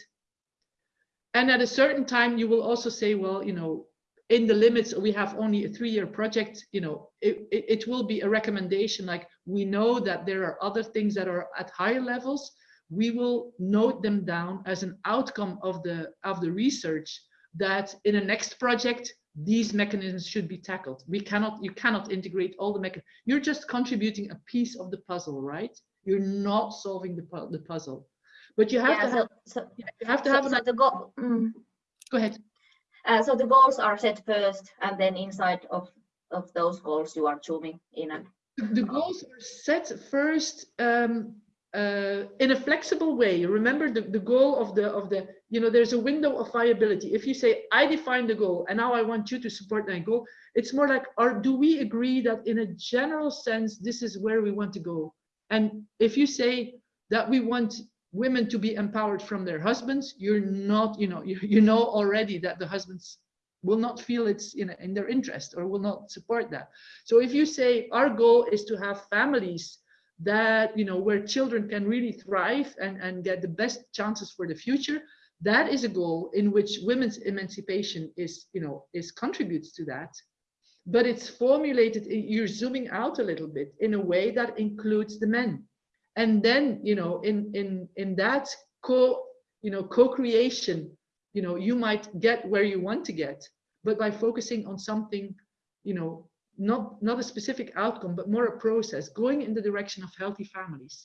And at a certain time, you will also say, well, you know, in the limits we have only a three-year project you know it, it, it, will be a recommendation like we know that there are other things that are at higher levels. We will note them down as an outcome of the of the research that in a next project these mechanisms should be tackled. We cannot you cannot integrate all the mechanisms you're just contributing a piece of the puzzle right? You're not solving the, pu the puzzle. But you have yeah, to so, have, so, you have to so, have an, the goal mm. go ahead uh, so the goals are set first and then inside of of those goals you are zooming in and the goals are set first um, uh, in a flexible way. Remember the, the goal of the of the you know there's a window of viability. If you say I define the goal and now I want you to support that goal, it's more like or do we agree that in a general sense this is where we want to go? And if you say that we want women to be empowered from their husbands, you're not you know you, you know already that the husbands will not feel it's in, in their interest or will not support that. So if you say our goal is to have families that, you know, where children can really thrive and, and get the best chances for the future, that is a goal in which women's emancipation is, you know, is contributes to that. But it's formulated, you're zooming out a little bit in a way that includes the men. And then, you know, in, in, in that co, you know, co-creation you know you might get where you want to get but by focusing on something you know not not a specific outcome but more a process going in the direction of healthy families.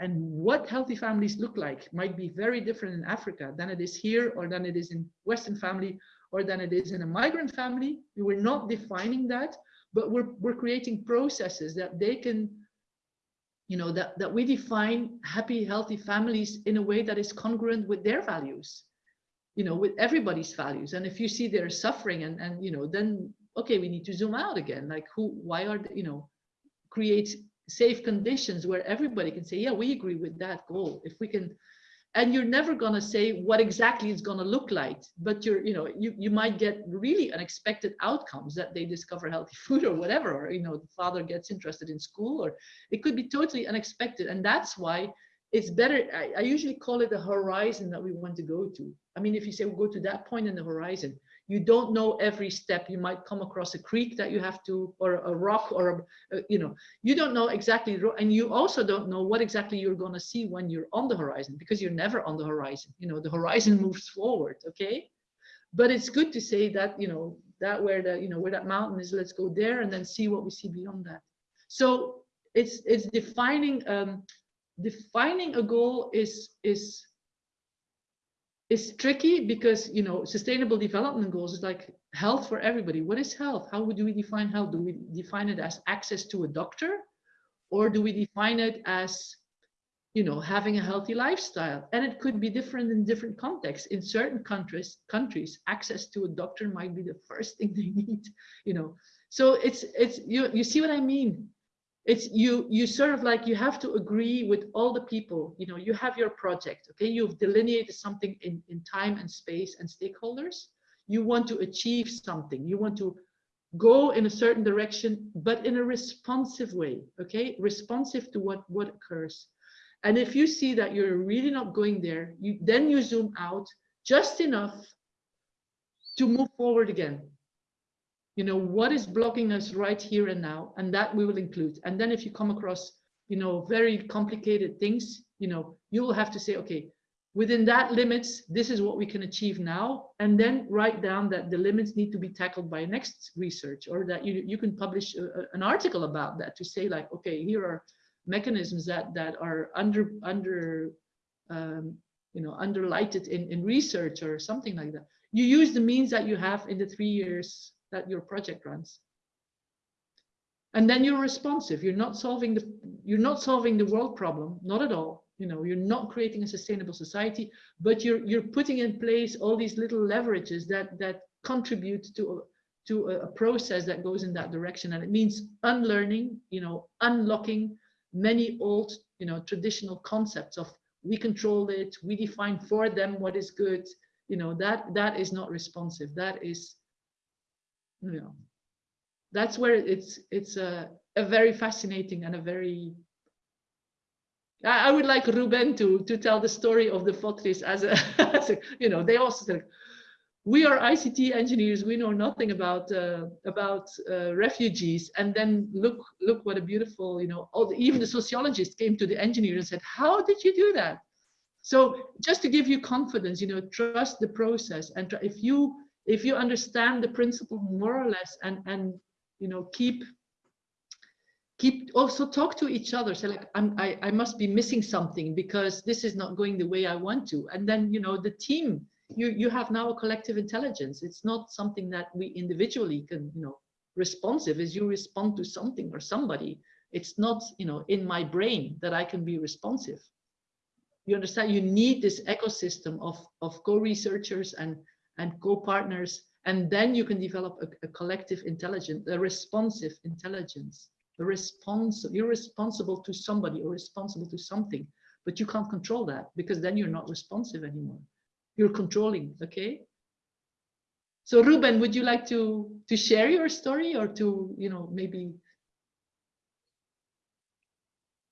And what healthy families look like might be very different in africa than it is here or than it is in western family or than it is in a migrant family. We're not defining that but we're, we're creating processes that they can you know that that we define happy healthy families in a way that is congruent with their values you know, with everybody's values. And if you see they're suffering and, and, you know, then, okay, we need to zoom out again. Like who, why are, they, you know, create safe conditions where everybody can say, yeah, we agree with that goal. If we can, and you're never going to say what exactly it's going to look like, but you're, you know, you, you might get really unexpected outcomes that they discover healthy food or whatever, or, you know, the father gets interested in school, or it could be totally unexpected. And that's why it's better I, I, usually call it the horizon that we want to go to i mean if you say we'll go to that point in the horizon you don't know every step. You might come across a creek that you have to or a rock or a, a you know you don't know exactly and you also don't know what exactly you're going to see when you're on the horizon because you're never on the horizon. You know the horizon moves forward okay? But it's good to say that you know that where the you know where that mountain is let's go there and then see what we see beyond that. So it's it's defining um defining a goal is is is tricky because you know sustainable development goals is like health for everybody. What is health? How would we define health? Do we define it as access to a doctor? Or do we define it as you know having a healthy lifestyle? And it could be different in different contexts. In certain countries countries access to a doctor might be the first thing they need you know. So it's it's you you see what i mean it's you you sort of like you have to agree with all the people. You know you have your project okay? You've delineated something in in time and space and stakeholders. You want to achieve something. You want to go in a certain direction but in a responsive way okay? Responsive to what what occurs. And if you see that you're really not going there you then you zoom out just enough to move forward again you know, what is blocking us right here and now, and that we will include. And then if you come across, you know, very complicated things, you know, you will have to say, okay, within that limits, this is what we can achieve now, and then write down that the limits need to be tackled by next research, or that you, you can publish a, a, an article about that to say like, okay, here are mechanisms that that are under under um, you know underlighted in in research or something like that. You use the means that you have in the three years that your project runs. And then you're responsive. You're not solving the you're not solving the world problem, not at all. You know, you're not creating a sustainable society, but you're you're putting in place all these little leverages that that contribute to to a, a process that goes in that direction. And it means unlearning, you know, unlocking many old, you know, traditional concepts of we control it, we define for them what is good. You know, that that is not responsive. That is you know. That's where it's it's a, a very fascinating and a very I, I would like Ruben to to tell the story of the FoTRRIS as a, as a you know they also said we are ICT engineers we know nothing about uh, about uh, refugees. And then look look what a beautiful you know all the, even the sociologist came to the engineer and said how did you do that? So just to give you confidence you know trust the process and if you if you understand the principle more or less and and you know keep keep also talk to each other say like I'm, I, I must be missing something because this is not going the way I want to. And then you know the team you you have now a collective intelligence. It's not something that we individually can you know responsive as you respond to something or somebody. It's not you know in my brain that I can be responsive. You understand? You need this ecosystem of of co-researchers and and co-partners, and then you can develop a, a, collective intelligence, a responsive intelligence. A response, you're responsible to somebody or responsible to something, but you can't control that because then you're not responsive anymore. You're controlling, okay? So Ruben, would you like to to share your story or to, you know, maybe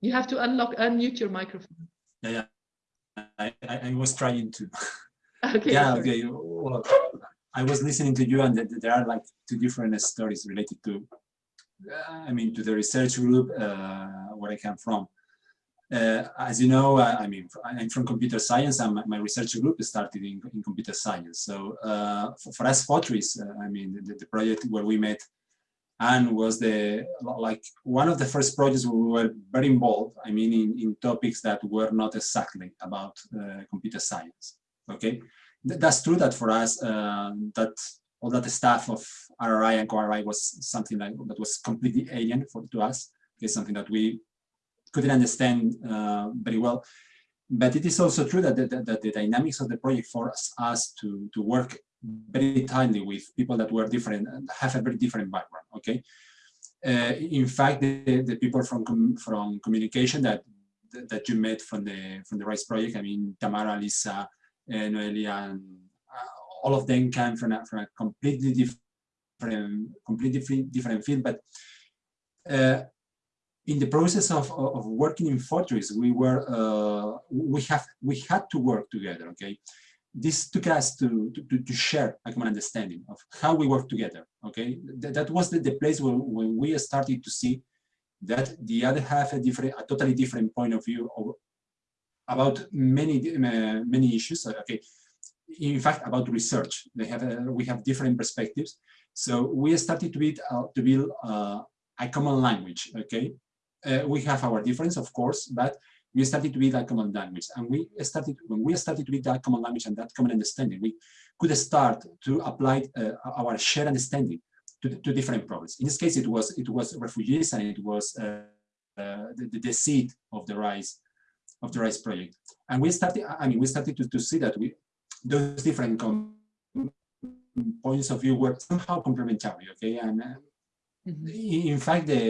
you have to unlock, unmute your microphone. Yeah, yeah. I, I, I was trying to. Okay. Yeah, okay. Well, I was listening to you and there are like two different stories related to, I mean, to the research group uh, where I come from. Uh, as you know, I, I, mean, I'm from computer science and my, my research group started in, in computer science. So uh, for, for, us, FoTRRIS, uh, I mean, the, the, project where we met and was the, like one of the first projects we were very involved, I mean, in, in topics that were not exactly about uh, computer science okay that's true that for us uh, that all that staff of RRI and co-RRI was something like that was completely alien for to us. It's something that we couldn't understand uh, very well. But it is also true that the, that the dynamics of the project forced us to to work very tightly with people that were different and have a very different background okay? Uh, in fact the, the people from com from communication that that you met from the from the rise project i mean tamara lisa Noelia, and uh, all of them came from a, from a completely different, completely different field. But uh, in the process of, of working in FoTRRIS, we were uh, we have we had to work together. Okay, this took us to to, to share a common understanding of how we work together. Okay, Th that was the, the place where when we started to see that the other have a different, a totally different point of view of, about many uh, many issues. Uh, okay, in fact, about research, they have uh, we have different perspectives. So we started to build to build a common language. Okay, we have our difference, of course, but we started to build a common language. And we started, when we started to build that common language and that common understanding, we could start to apply our shared understanding to, to different problems. In this case, it was it was refugees and it was uh, uh, the, the seed of the rise of the rise project. And we started, I mean, we started to, to see that we those different points of view were somehow complementary. Okay, and uh, mm -hmm. in fact, the,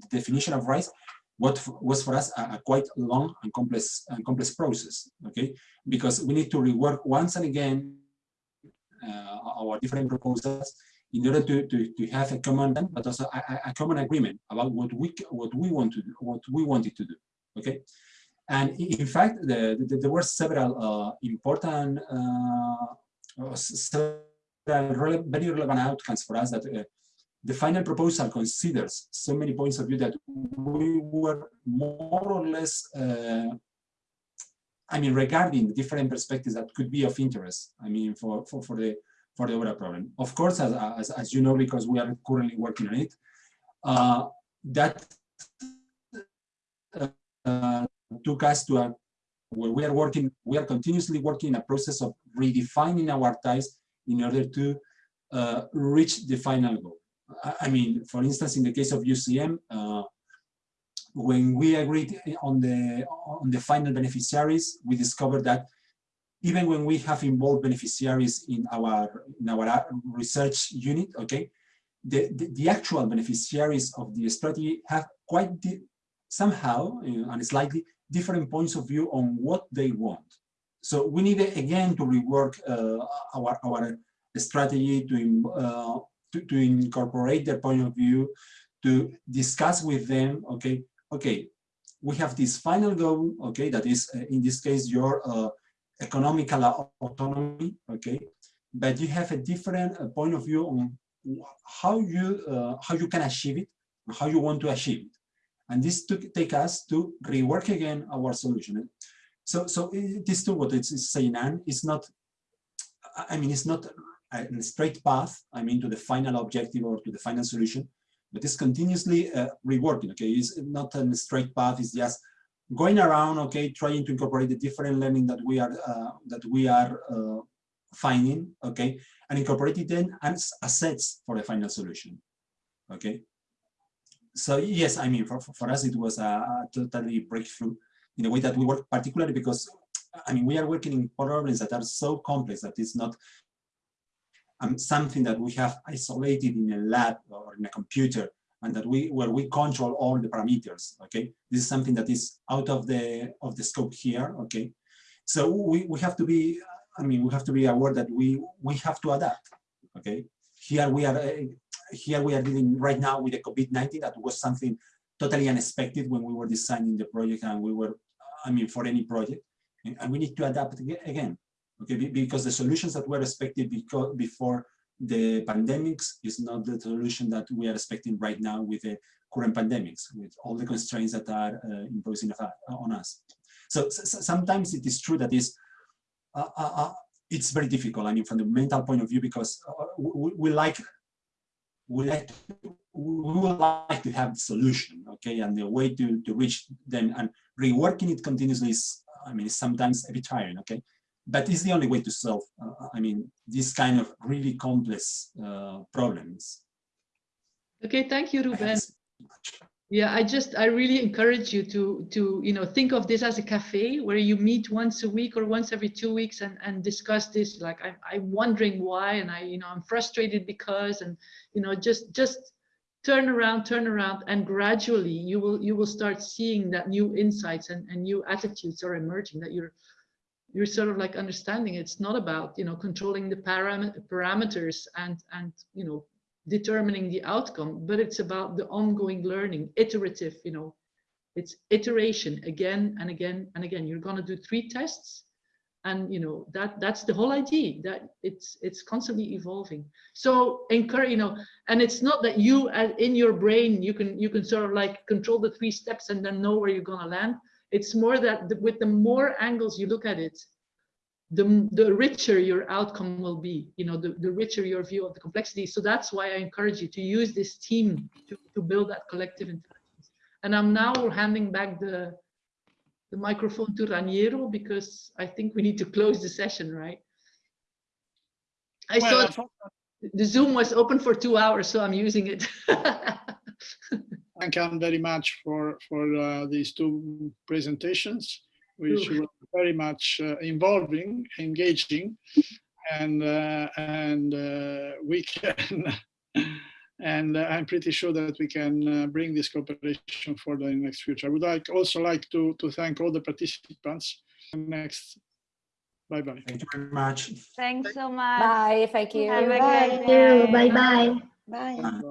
the definition of rise what was for us a, a, quite long and complex and complex process. Okay, because we need to rework once and again uh, our different proposals in order to, to, to have a common but also a, a, common agreement about what we what we want to do, what we wanted to do. Okay, and in fact, the, the, there were several uh, important, uh, several very relevant outcomes for us that uh, the final proposal considers so many points of view that we were more or less, uh, I mean, regarding different perspectives that could be of interest. I mean, for for, for the for the overall problem. Of course, as, as, as you know, because we are currently working on it, uh, that uh, took us to a where we are working, we are continuously working in a process of redefining our ties in order to uh, reach the final goal. I mean, for instance, in the case of UCM, uh, when we agreed on the on the final beneficiaries, we discovered that even when we have involved beneficiaries in our in our research unit, okay, the the, the actual beneficiaries of the strategy have quite somehow uh, and slightly different points of view on what they want. So we need again to rework uh, our our strategy to uh, to, to incorporate their point of view, to discuss with them, okay, okay, we have this final goal, okay, that is, uh, in this case, your uh, economical autonomy, okay, but you have a different uh, point of view on how you uh, how you can achieve it, how you want to achieve it. And this took take us to rework again our solution. So, so this too, what it's saying, and it's not, I mean, it's not a straight path, I mean, to the final objective or to the final solution, but it's continuously uh, reworking, okay? It's not a straight path, it's just going around, okay, trying to incorporate the different learning that we are, uh, that we are uh, finding, okay, and incorporate it then as assets for the final solution, okay? So yes, I mean, for, for us, it was a, totally breakthrough in the way that we work, particularly because, I mean, we are working in problems that are so complex that it's not um, something that we have isolated in a lab or in a computer and that we where we control all the parameters okay? This is something that is out of the of the scope here okay? So we, we have to be i mean we have to be aware that we we have to adapt okay here we are uh, here we are dealing right now with the covid-19 that was something totally unexpected when we were designing the project and we were i mean for any project. And, and we need to adapt again okay? Because the solutions that were expected before the pandemics is not the solution that we are expecting right now with the current pandemics with all the constraints that are uh, imposing on us. So, so, sometimes it is true that is uh, uh, uh, it's very difficult i mean from the mental point of view because uh, we, we, like we like to, we would like to have the solution okay and the way to to reach them and reworking it continuously is i mean sometimes a bit tiring okay but it's the only way to solve, uh, I mean, this kind of really complex uh, problems. Okay, thank you, Ruben. Yeah, I just, I really encourage you to, to, you know, think of this as a cafe where you meet once a week or once every two weeks and, and discuss this. Like, I, I'm wondering why, and I, you know, I'm frustrated because, and, you know, just, just turn around, turn around, and gradually you will, you will start seeing that new insights and, and new attitudes are emerging that you're, you're sort of like understanding it's not about you know controlling the param parameters and and you know determining the outcome but it's about the ongoing learning iterative you know it's iteration again and again and again. You're going to do three tests and you know that that's the whole idea that it's it's constantly evolving. So encourage you know and it's not that you uh, in your brain you can you can sort of like control the three steps and then know where you're going to land. It's more that the, with the more angles you look at it, the, the richer your outcome will be, you know, the, the richer your view of the complexity. So that's why I encourage you to use this team to, to build that collective intelligence. And I'm now handing back the, the microphone to Raniero because I think we need to close the session, right? I Well, saw the Zoom was open for two hours, so I'm using it. thank you very much for, for uh, these two presentations, which Ooh. were very much uh, involving, engaging, and, uh, and uh, we can, and uh, I'm pretty sure that we can uh, bring this cooperation further in the next future. I would like also like to, to thank all the participants. Next, bye-bye. Thank you very much. Thanks so much. Bye, thank you. Have a Thank day. Bye bye. Bye. Bye.